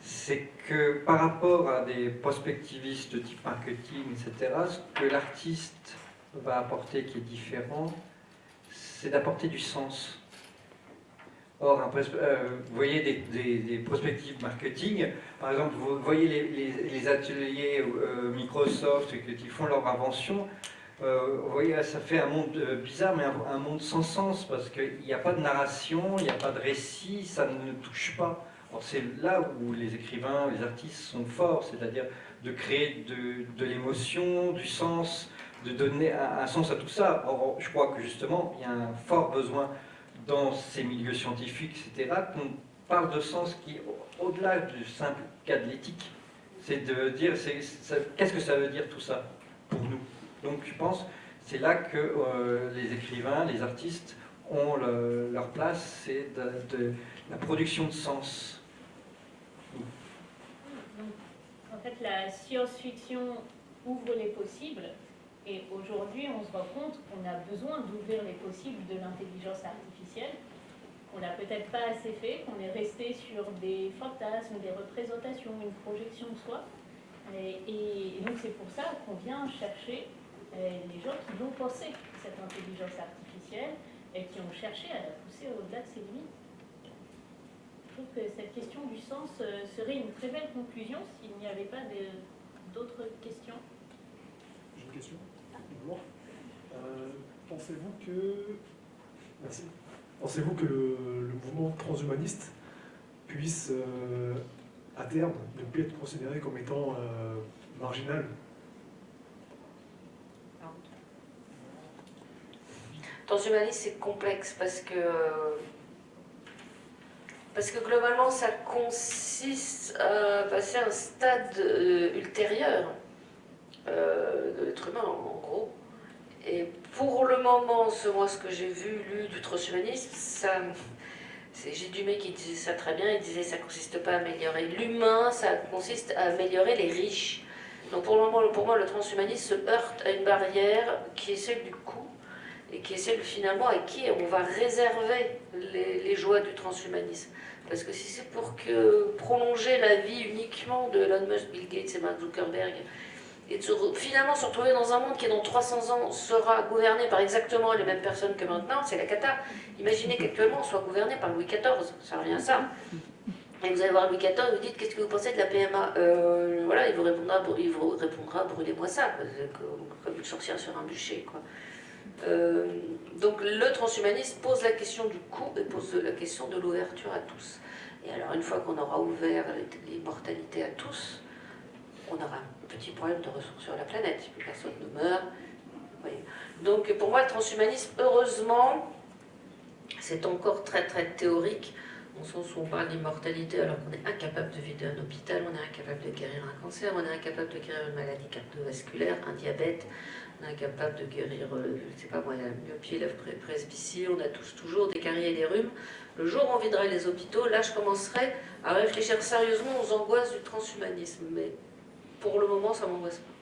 S4: C'est que par rapport à des prospectivistes de type marketing, etc., ce que l'artiste va apporter qui est différent, c'est d'apporter du sens. Or, euh, vous voyez des, des, prospectives marketing, par exemple, vous voyez les, ateliers euh, Microsoft qui font leur invention, euh, vous voyez, ça fait un monde bizarre, mais un, monde sans sens, parce qu'il n'y a pas de narration, il n'y a pas de récit, ça ne touche pas. C'est là où les écrivains, les artistes sont forts, c'est-à-dire de créer de, l'émotion, du sens, de donner un, un, sens à tout ça. Or, je crois que justement, il y a un fort besoin dans ces milieux scientifiques, etc., qu'on parle de sens qui, au-delà du simple cas de l'éthique, c'est de dire qu'est-ce que ça veut dire tout ça pour nous? Donc je pense c'est là que euh, les écrivains, les artistes ont leur place, c'est de, la production de sens.
S2: en fait, la science-fiction ouvre les possibles, et aujourd'hui, on se rend compte qu'on a besoin d'ouvrir les possibles de l'intelligence artificielle, qu'on n'a peut-être pas assez fait, qu'on est resté sur des fantasmes, des représentations, une projection de soi. Et, donc c'est pour ça qu'on vient chercher les gens qui vont penser cette intelligence artificielle et qui ont cherché à la pousser au-delà de ses limites. Je trouve que cette question du sens euh, serait une très belle conclusion s'il n'y avait pas d'autres questions.
S6: question. Bonjour. Euh, Pensez-vous que, merci. Pensez-vous que le, mouvement transhumaniste puisse, euh, à terme, ne plus être considéré comme étant euh, marginal?
S3: Transhumanisme, c'est complexe parce que, globalement, ça consiste à passer à un stade euh, ultérieur euh, de l'être humain, en gros. Et pour le moment, moi, ce que j'ai vu, lu du transhumanisme, ça, c'est Dumais qui disait ça très bien, il disait ça consiste pas à améliorer l'humain, ça consiste à améliorer les riches. Donc pour le moment, pour moi, le transhumanisme se heurte à une barrière qui est celle du coût et qui est celle finalement à qui on va réserver les, joies du transhumanisme. Parce que si c'est pour que prolonger la vie uniquement de Elon Musk, Bill Gates et Mark Zuckerberg, et finalement se retrouver dans un monde qui dans 300 ans sera gouverné par exactement les mêmes personnes que maintenant, c'est la cata. Imaginez qu'actuellement on soit gouverné par Louis XIV, ça revient à ça. Et vous allez voir Louis XIV, vous dites qu'est-ce que vous pensez de la PMA Euh, Voilà, il vous répondra, il vous répondra brûlez-moi ça, comme une sorcière sur un bûcher. Quoi. Euh, donc le transhumanisme pose la question du coût et pose la question de l'ouverture à tous. Et alors une fois qu'on aura ouvert l'immortalité à tous, on aura un petit problème de ressources sur la planète, personne ne meurt. Donc pour moi, le transhumanisme, heureusement, c'est encore très très théorique, au sens où on parle d'immortalité alors qu'on est incapable de vider un hôpital, on est incapable de guérir un cancer, on est incapable de guérir une maladie cardiovasculaire, un diabète, incapable de guérir, euh, je ne sais pas moi, la myopie, la presbytie, on a tous toujours des caries et des rhumes. Le jour où on viderait les hôpitaux, là je commencerai à réfléchir sérieusement aux angoisses du transhumanisme. Mais pour le moment, ça m'angoisse pas.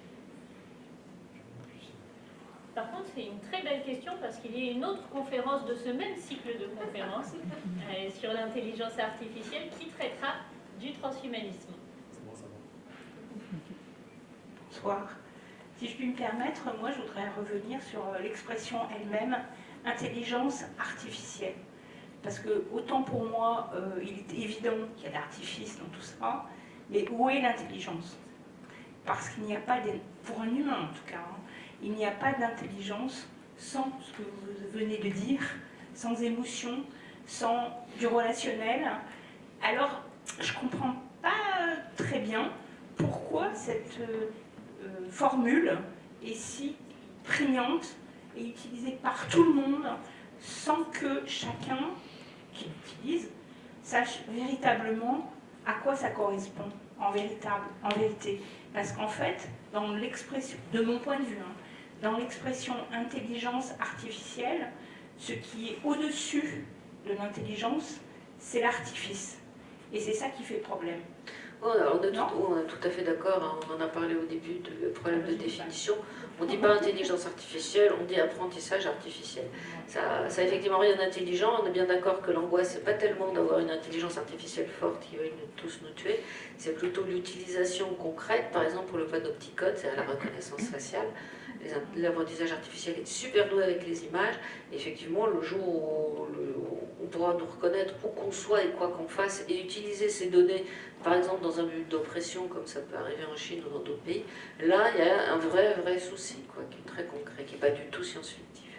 S2: Par contre, c'est une très belle question parce qu'il y a une autre conférence de ce même cycle de conférences euh, sur l'intelligence artificielle qui traitera du transhumanisme.
S6: C'est.
S7: Bonsoir. Si je puis me permettre, moi je voudrais revenir sur euh, l'expression elle-même, intelligence artificielle. Parce que autant pour moi, euh, il est évident qu'il y a de l'artifice dans tout ça, mais où est l'intelligence? Parce qu'il n'y a pas, pour un humain en tout cas, hein, il n'y a pas d'intelligence sans ce que vous venez de dire, sans émotion, sans du relationnel. Alors, je ne comprends pas très bien pourquoi cette euh, euh, formule est si prégnante et utilisée par tout le monde sans que chacun qui l'utilise sache véritablement à quoi ça correspond en, véritable, en vérité. Parce qu'en fait, dans l'expression, de mon point de vue, hein, dans l'expression intelligence artificielle, ce qui est au-dessus de l'intelligence, c'est l'artifice. Et c'est ça qui fait problème.
S3: Alors, on, est tout, on est tout à fait d'accord, hein, on en a parlé au début de problème de définition. On ne dit pas intelligence artificielle, on dit apprentissage artificiel. Ça, ça a effectivement rien d'intelligent, on est bien d'accord que l'angoisse, c'est pas tellement d'avoir une intelligence artificielle forte qui va tous nous tuer, c'est plutôt l'utilisation concrète, par exemple pour le panopticode, c'est la reconnaissance faciale. L'apprentissage artificiel est super doué avec les images. Effectivement, le jour où on pourra nous reconnaître où qu'on soit et quoi qu'on fasse et utiliser ces données par exemple dans un but d'oppression, comme ça peut arriver en Chine ou dans d'autres pays, là, il y a un vrai, vrai souci, quoi, qui est très concret, qui n'est pas du tout science-fictif.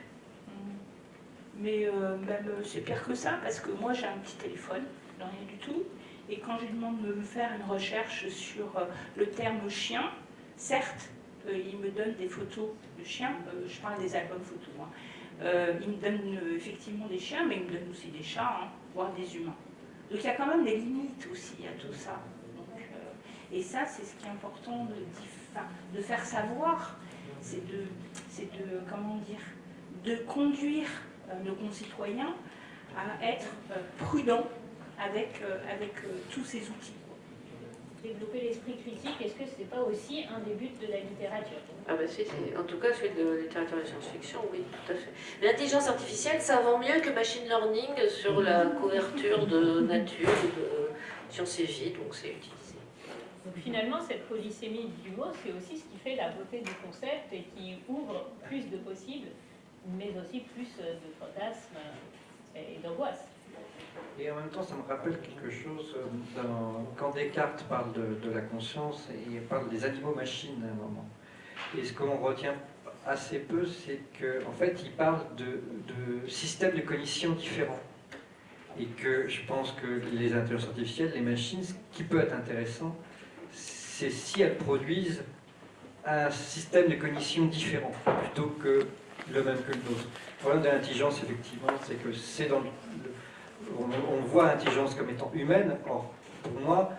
S7: Mais euh, même euh, c'est pire que ça, parce que moi j'ai un petit téléphone, rien du tout, et quand je lui demande de me faire une recherche sur euh, le terme chien, certes, il me donne des photos de chiens, euh, je parle des albums photos, hein. Euh, il me donne euh, effectivement des chiens, mais il me donne aussi des chats, hein, voire des humains. Donc il y a quand même des limites aussi à tout ça. Euh, et ça, c'est ce qui est important de, faire savoir, c'est de, de, comment dire, de conduire euh, nos concitoyens à être euh, prudents avec, euh, avec euh, tous ces outils.
S2: Développer l'esprit critique, est-ce que ce n'est pas aussi un des buts de la littérature?
S3: Ah ben si, c'est- en tout cas, celui de littérature et science-fiction, oui, tout à fait. L'intelligence artificielle, ça vend mieux que machine learning sur la couverture de nature, de sciences et vie, donc c'est utilisé.
S2: Donc finalement, cette polysémie du mot, c'est aussi ce qui fait la beauté du concept et qui ouvre plus de possibles, mais aussi plus de fantasmes et d'angoisse.
S4: Et en même temps, ça me rappelle quelque chose euh, quand Descartes parle de, la conscience, et il parle des animaux-machines à un moment. Et ce qu'on retient assez peu, c'est qu'en en fait, il parle de, de systèmes de cognition différents. Et que je pense que les intelligences artificielles, les machines, ce qui peut être intéressant, c'est si elles produisent un système de cognition différent, plutôt que le même que le nôtre. Le problème de l'intelligence, effectivement, c'est que c'est dans on, voit l'intelligence comme étant humaine. Or, pour moi,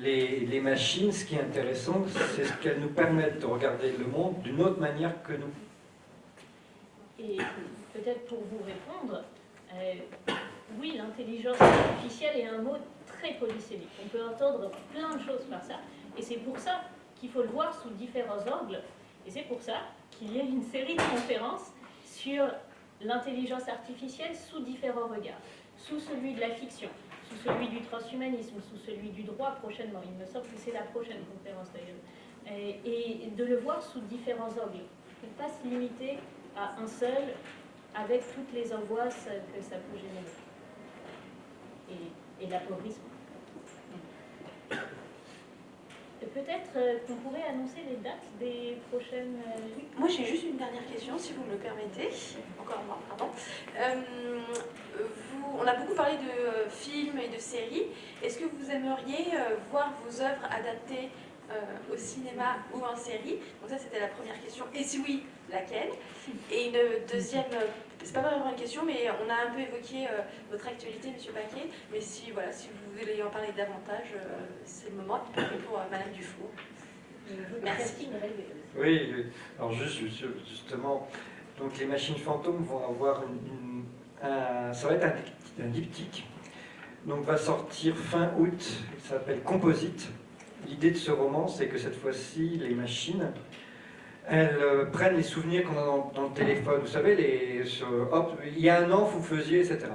S4: les, les machines, ce qui est intéressant, c'est ce qu'elles nous permettent de regarder le monde d'une autre manière que nous.
S2: Et peut-être pour vous répondre, euh, oui, l'intelligence artificielle est un mot très polysémique. On peut entendre plein de choses par ça. Et c'est pour ça qu'il faut le voir sous différents angles. Et c'est pour ça qu'il y a une série de conférences sur l'intelligence artificielle sous différents regards. Sous celui de la fiction, sous celui du transhumanisme, sous celui du droit prochainement. Il me semble que c'est la prochaine conférence d'ailleurs. Et, de le voir sous différents angles. Ne pas se limiter à un seul avec toutes les angoisses que ça peut générer. Et, et. Peut-être euh, qu'on pourrait annoncer les dates des prochaines... Euh,
S1: moi, j'ai juste une dernière question, si vous me le permettez. Encore moi, pardon. Euh, vous, on a beaucoup parlé de films et de séries. Est-ce que vous aimeriez voir vos œuvres adaptées au cinéma ou en série? Donc ça, c'était la première question. Et si oui, laquelle? Et une deuxième c'est pas vraiment une question, mais on a un peu évoqué euh, votre actualité, Monsieur Paquet. Mais si, voilà, si vous voulez en parler davantage, euh, c'est le moment. pour euh, Madame Dufour. Merci.
S4: Oui, alors juste, justement, donc les machines fantômes vont avoir une, un, ça va être un, un diptyque. Donc va sortir fin août, ça s'appelle Composite. L'idée de ce roman, c'est que cette fois-ci, les machines elles euh, prennent les souvenirs qu'on a dans, le téléphone. Vous savez, les, hop, il y a un an, vous faisiez, etc.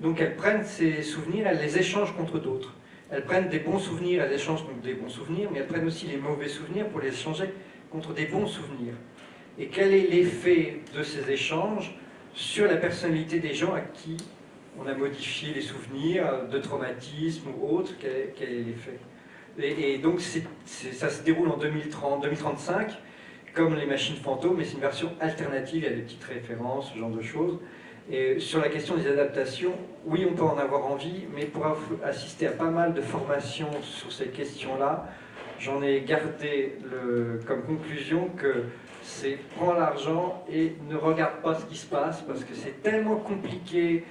S4: Donc elles prennent ces souvenirs, elles les échangent contre d'autres. Elles prennent des bons souvenirs, elles échangent contre des bons souvenirs, mais elles prennent aussi les mauvais souvenirs pour les échanger contre des bons souvenirs. Et quel est l'effet de ces échanges sur la personnalité des gens à qui on a modifié les souvenirs de traumatisme ou autre? Quel est l'effet? Et, et, donc ça se déroule en 2030, 2035 comme les machines fantômes, mais c'est une version alternative, il y a des petites références, ce genre de choses. Et sur la question des adaptations, oui, on peut en avoir envie, mais pour assister à pas mal de formations sur ces questions-là, j'en ai gardé comme conclusion que c'est prends l'argent et ne regarde pas ce qui se passe, parce que c'est tellement compliqué,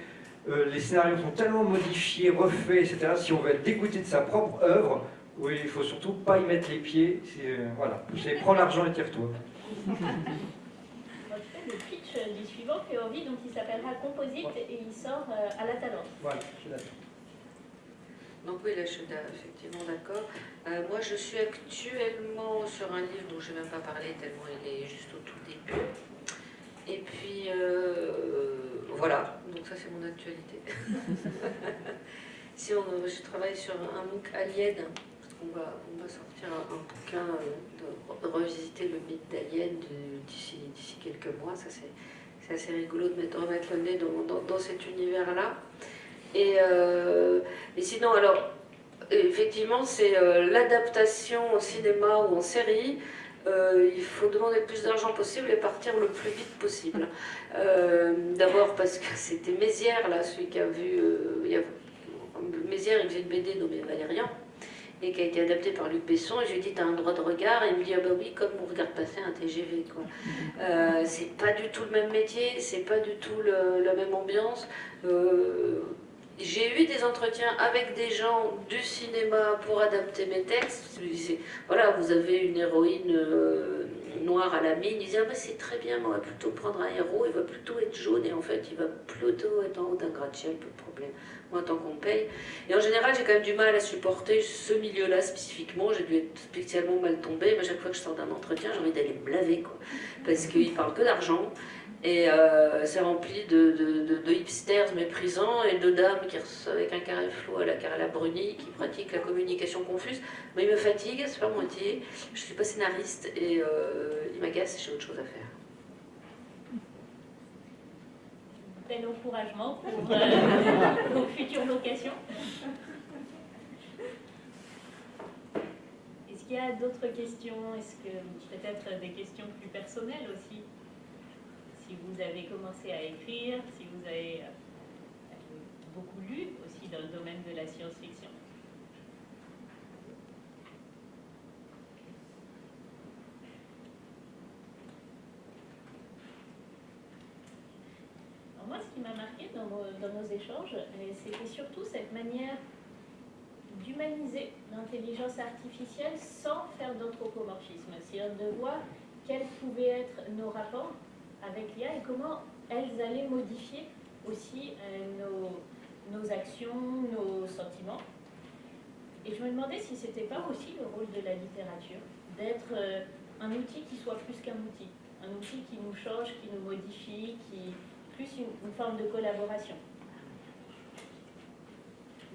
S4: euh, les scénarios sont tellement modifiés, refaits, etc. Si on veut être dégoûté de sa propre œuvre, oui, il faut surtout pas y mettre les pieds. Euh, voilà, c'est prends l'argent et tire-toi.
S2: le pitch du suivant fait envie, donc il s'appellera Composite et il sort euh, à la Talente.
S4: Voilà, je suis d'accord.
S3: Donc oui, là je suis effectivement d'accord. Euh, moi je suis actuellement sur un livre dont je n'ai même pas parlé tellement il est juste au tout début. Et puis voilà, donc ça c'est mon actualité. si on, je travaille sur un MOOC Alien on va, sortir un, bouquin euh, de, revisiter le mythe d'Alien d'ici quelques mois. Ça, c'est assez rigolo de mettre, remettre le nez dans, dans, cet univers-là. Et, euh, et, sinon, alors, effectivement, c'est euh, l'adaptation au cinéma ou en série. il faut demander le plus d'argent possible et partir le plus vite possible. D'abord parce que c'était Mézières, là, celui qui a vu... Mézières, il faisait une BD et qui a été adapté par Luc Besson. Et je lui ai dit, t'as un droit de regard Et il me dit, ah bah oui, comme on regarde passer un TGV. Quoi. Euh, c'est pas du tout le même métier, c'est pas du tout le, la même ambiance. Euh, j'ai eu des entretiens avec des gens du cinéma pour adapter mes textes. Voilà, vous avez une héroïne euh, noire à la mine. Ils disaient, ah bah c'est très bien, mais on va plutôt prendre un héros, il va plutôt être jaune et en fait, il va plutôt être en haut d'un gratte-ciel, peu de problème moi tant qu'on paye. Et en général, j'ai quand même du mal à supporter ce milieu-là spécifiquement. J'ai dû être spécialement mal tombée, mais chaque fois que je sors d'un entretien, j'ai envie d'aller me laver, quoi. Parce qu'ils parlent que d'argent. Et euh, c'est rempli de, hipsters méprisants et de dames qui avec un carré flou à la carré bruni qui pratiquent la communication confuse. Mais ils me fatiguent, c'est pas moitié. Je suis pas scénariste et euh, ils m'agacent, j'ai autre chose à faire.
S2: Bel encouragement pour euh, vos futures locations. Est-ce qu'il y a d'autres questions? Est-ce que peut-être des questions plus personnelles aussi? Si vous avez commencé à écrire, si vous avez euh, beaucoup lu aussi dans le domaine de la science-fiction. moi, ce m'a marqué dans, dans nos échanges, c'était surtout cette manière d'humaniser l'intelligence artificielle sans faire d'anthropomorphisme, c'est-à-dire de voir quels pouvaient être nos rapports avec l'IA et comment elles allaient modifier aussi euh, nos, nos, actions, nos sentiments. Et je me demandais si ce n'était pas aussi le rôle de la littérature, d'être euh, un outil qui soit plus qu'un outil, un outil qui nous change, qui nous modifie, qui plus une forme de collaboration.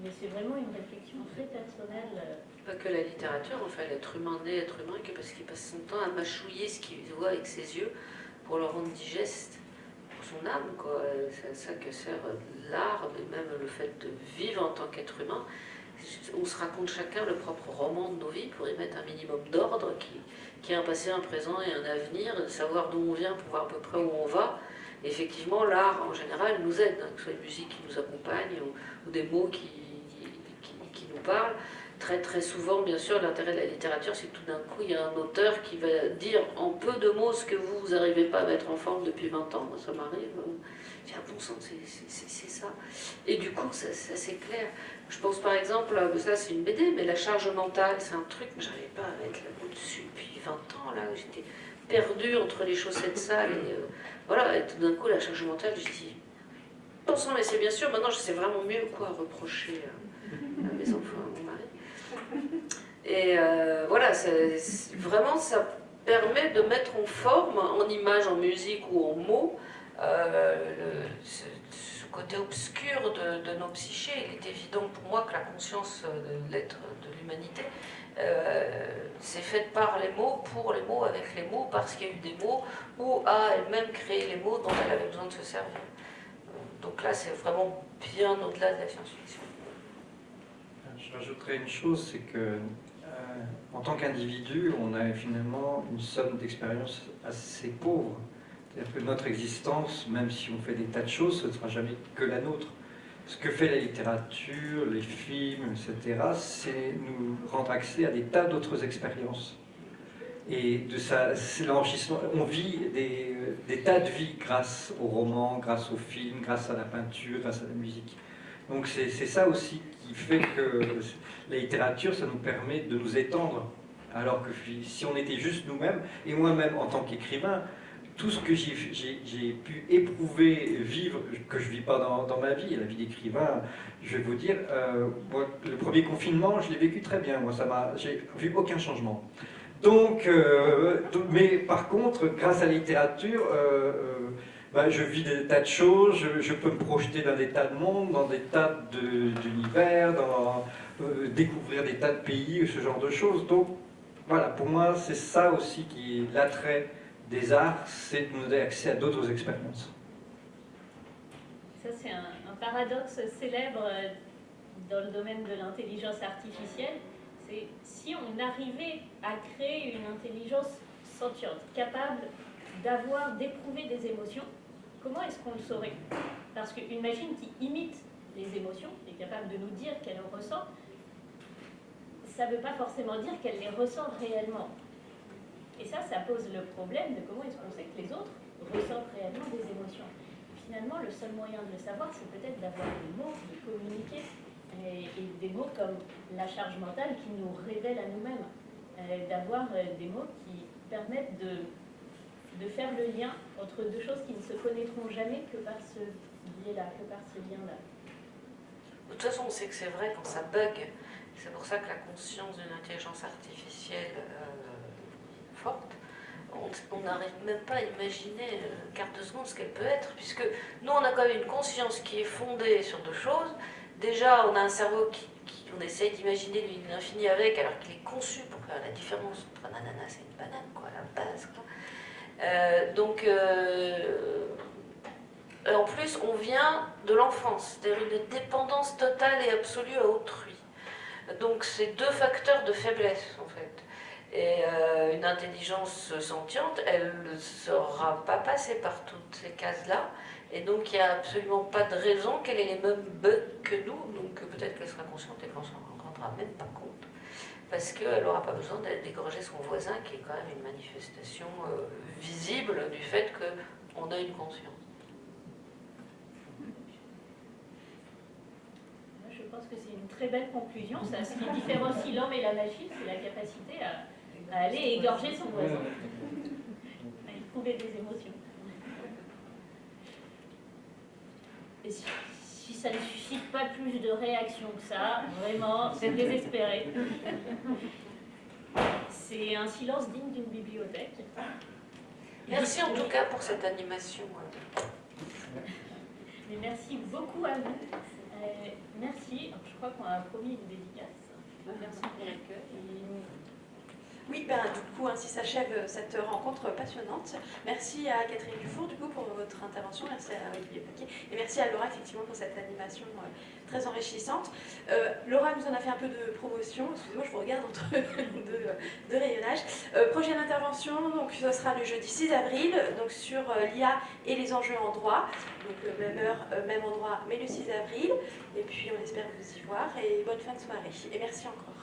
S2: Mais c'est vraiment une réflexion très personnelle. Euh.
S3: Pas que la littérature, enfin l'être humain né être humain, que parce qu'il passe son temps à mâchouiller ce qu'il voit avec ses yeux pour le rendre digeste pour son âme. C'est ça que sert l'art, mais même le fait de vivre en tant qu'être humain. On se raconte chacun le propre roman de nos vies pour y mettre un minimum d'ordre qui, qui a un passé, un présent et un avenir, savoir d'où on vient pour voir à peu près où on va. Effectivement, l'art en général nous aide, hein, que ce soit une musique qui nous accompagne ou des mots qui, parle. Très très souvent, bien sûr, l'intérêt de la littérature, c'est que tout d'un coup, il y a un auteur qui va dire en peu de mots ce que vous, n'arrivez pas à mettre en forme depuis 20 ans. Moi, ça m'arrive. J'ai un bon sens, c'est ça. Et du coup, ça, c'est clair. Je pense par exemple, ça c'est une BD, mais la charge mentale, c'est un truc que j'arrivais pas à mettre la dessus depuis 20 ans. Là, j'étais perdue entre les chaussettes sales et euh, voilà. Et tout d'un coup, la charge mentale, je dis, pensant, mais c'est bien sûr, maintenant je sais vraiment mieux quoi reprocher. Euh, à mes enfants, à mon mari. Et euh, voilà, vraiment, ça permet de mettre en forme, en image, en musique ou en mots, euh, ce, côté obscur de, nos psychés. Il est évident pour moi que la conscience de l'être, de l'humanité, euh, c'est faite par les mots, pour les mots, avec les mots, parce qu'il y a eu des mots, ou a elle-même créé les mots dont elle avait besoin de se servir. Donc là, c'est vraiment bien au-delà de la science-fiction.
S4: J'ajouterais une chose, c'est que euh, en tant qu'individu, on a finalement une somme d'expériences assez pauvre. C'est-à-dire que notre existence, même si on fait des tas de choses, ce ne sera jamais que la nôtre. Ce que fait la littérature, les films, etc., c'est nous rendre accès à des tas d'autres expériences. Et de ça, c'est l'enrichissement. On vit des, tas de vies grâce aux romans, grâce aux films, grâce à la peinture, grâce à la musique. Donc c'est ça aussi qui fait que la littérature, ça nous permet de nous étendre. Alors que si on était juste nous-mêmes, et moi-même en tant qu'écrivain, tout ce que j'ai pu éprouver, vivre, que je ne vis pas dans, ma vie, la vie d'écrivain, je vais vous dire, euh, le premier confinement, je l'ai vécu très bien, moi, ça m'a, j'ai vu aucun changement. Donc, euh, mais par contre, grâce à la littérature, euh, bah, je vis des tas de choses, je, peux me projeter dans des tas de mondes, dans des tas d'univers, découvrir des tas de pays, ce genre de choses. Donc voilà, pour moi, c'est ça aussi qui est l'attrait des arts, c'est de nous donner accès à d'autres expériences.
S2: Ça, c'est un, paradoxe célèbre euh, dans le domaine de l'intelligence artificielle. C'est si on arrivait à créer une intelligence sentiente, capable d'avoir, d'éprouver des émotions, comment est-ce qu'on le saurait? Parce qu'une machine qui imite les émotions, est capable de nous dire qu'elle en ressent, ça ne veut pas forcément dire qu'elle les ressent réellement. Et ça, ça pose le problème de comment est-ce qu'on sait que les autres ressentent réellement des émotions. Finalement, le seul moyen de le savoir, c'est peut-être d'avoir des mots, de communiquer, et, des mots comme la charge mentale qui nous révèle à nous-mêmes, euh, d'avoir euh, des mots qui permettent de faire le lien entre deux choses qui ne se connaîtront jamais que par ce biais-là, que par ce lien-là.
S3: De toute façon, on sait que c'est vrai quand ça bug. C'est pour ça que la conscience d'une intelligence artificielle euh, on n'arrive même pas à imaginer euh, quart de seconde ce qu'elle peut être, puisque nous, on a quand même une conscience qui est fondée sur deux choses. Déjà, on a un cerveau qui, on essaye d'imaginer l'infini avec, alors qu'il est conçu pour faire la différence entre un ananas et une banane, quoi, à la base. Euh, donc, euh, en plus, on vient de l'enfance, c'est-à-dire une dépendance totale et absolue à autrui. Donc, c'est deux facteurs de faiblesse. Et euh, une intelligence sentiente, elle ne sera pas passée par toutes ces cases-là. Et donc, il n'y a absolument pas de raison qu'elle ait les mêmes bugs que nous. Donc, peut-être qu'elle sera consciente et qu'on s'en rendra même pas compte. Parce qu'elle n'aura pas besoin d'égorger son voisin, qui est quand même une manifestation euh, visible du fait qu'on a une conscience.
S2: Je pense que c'est une très belle conclusion. Ça, ce qui différencie l'homme et la machine, c'est la capacité à, à aller égorger son voisin, à éprouver des émotions. Et si, si, ça ne suscite pas plus de réactions que ça, vraiment, c'est désespéré. C'est un silence digne d'une bibliothèque.
S3: Merci en tout cas pour cette animation.
S2: Mais merci beaucoup à vous. Euh, merci. Je crois qu'on a promis une dédicace. Merci pour l'accueil.
S1: Oui, ben, du coup, ainsi s'achève euh, cette rencontre passionnante. Merci à Catherine Dufour, du coup, pour votre intervention. Merci à Olivier Paquet. Et merci à Laura, effectivement, pour cette animation euh, très enrichissante. Euh, Laura nous en a fait un peu de promotion. Excusez-moi, je vous regarde entre deux, de rayonnage. Euh, prochaine intervention, donc, ce sera le jeudi 6 avril, donc sur l'IA et les enjeux en droit. Donc, même heure, même endroit, mais le 6 avril. Et puis, on espère vous y voir. Et bonne fin de soirée. Et merci encore.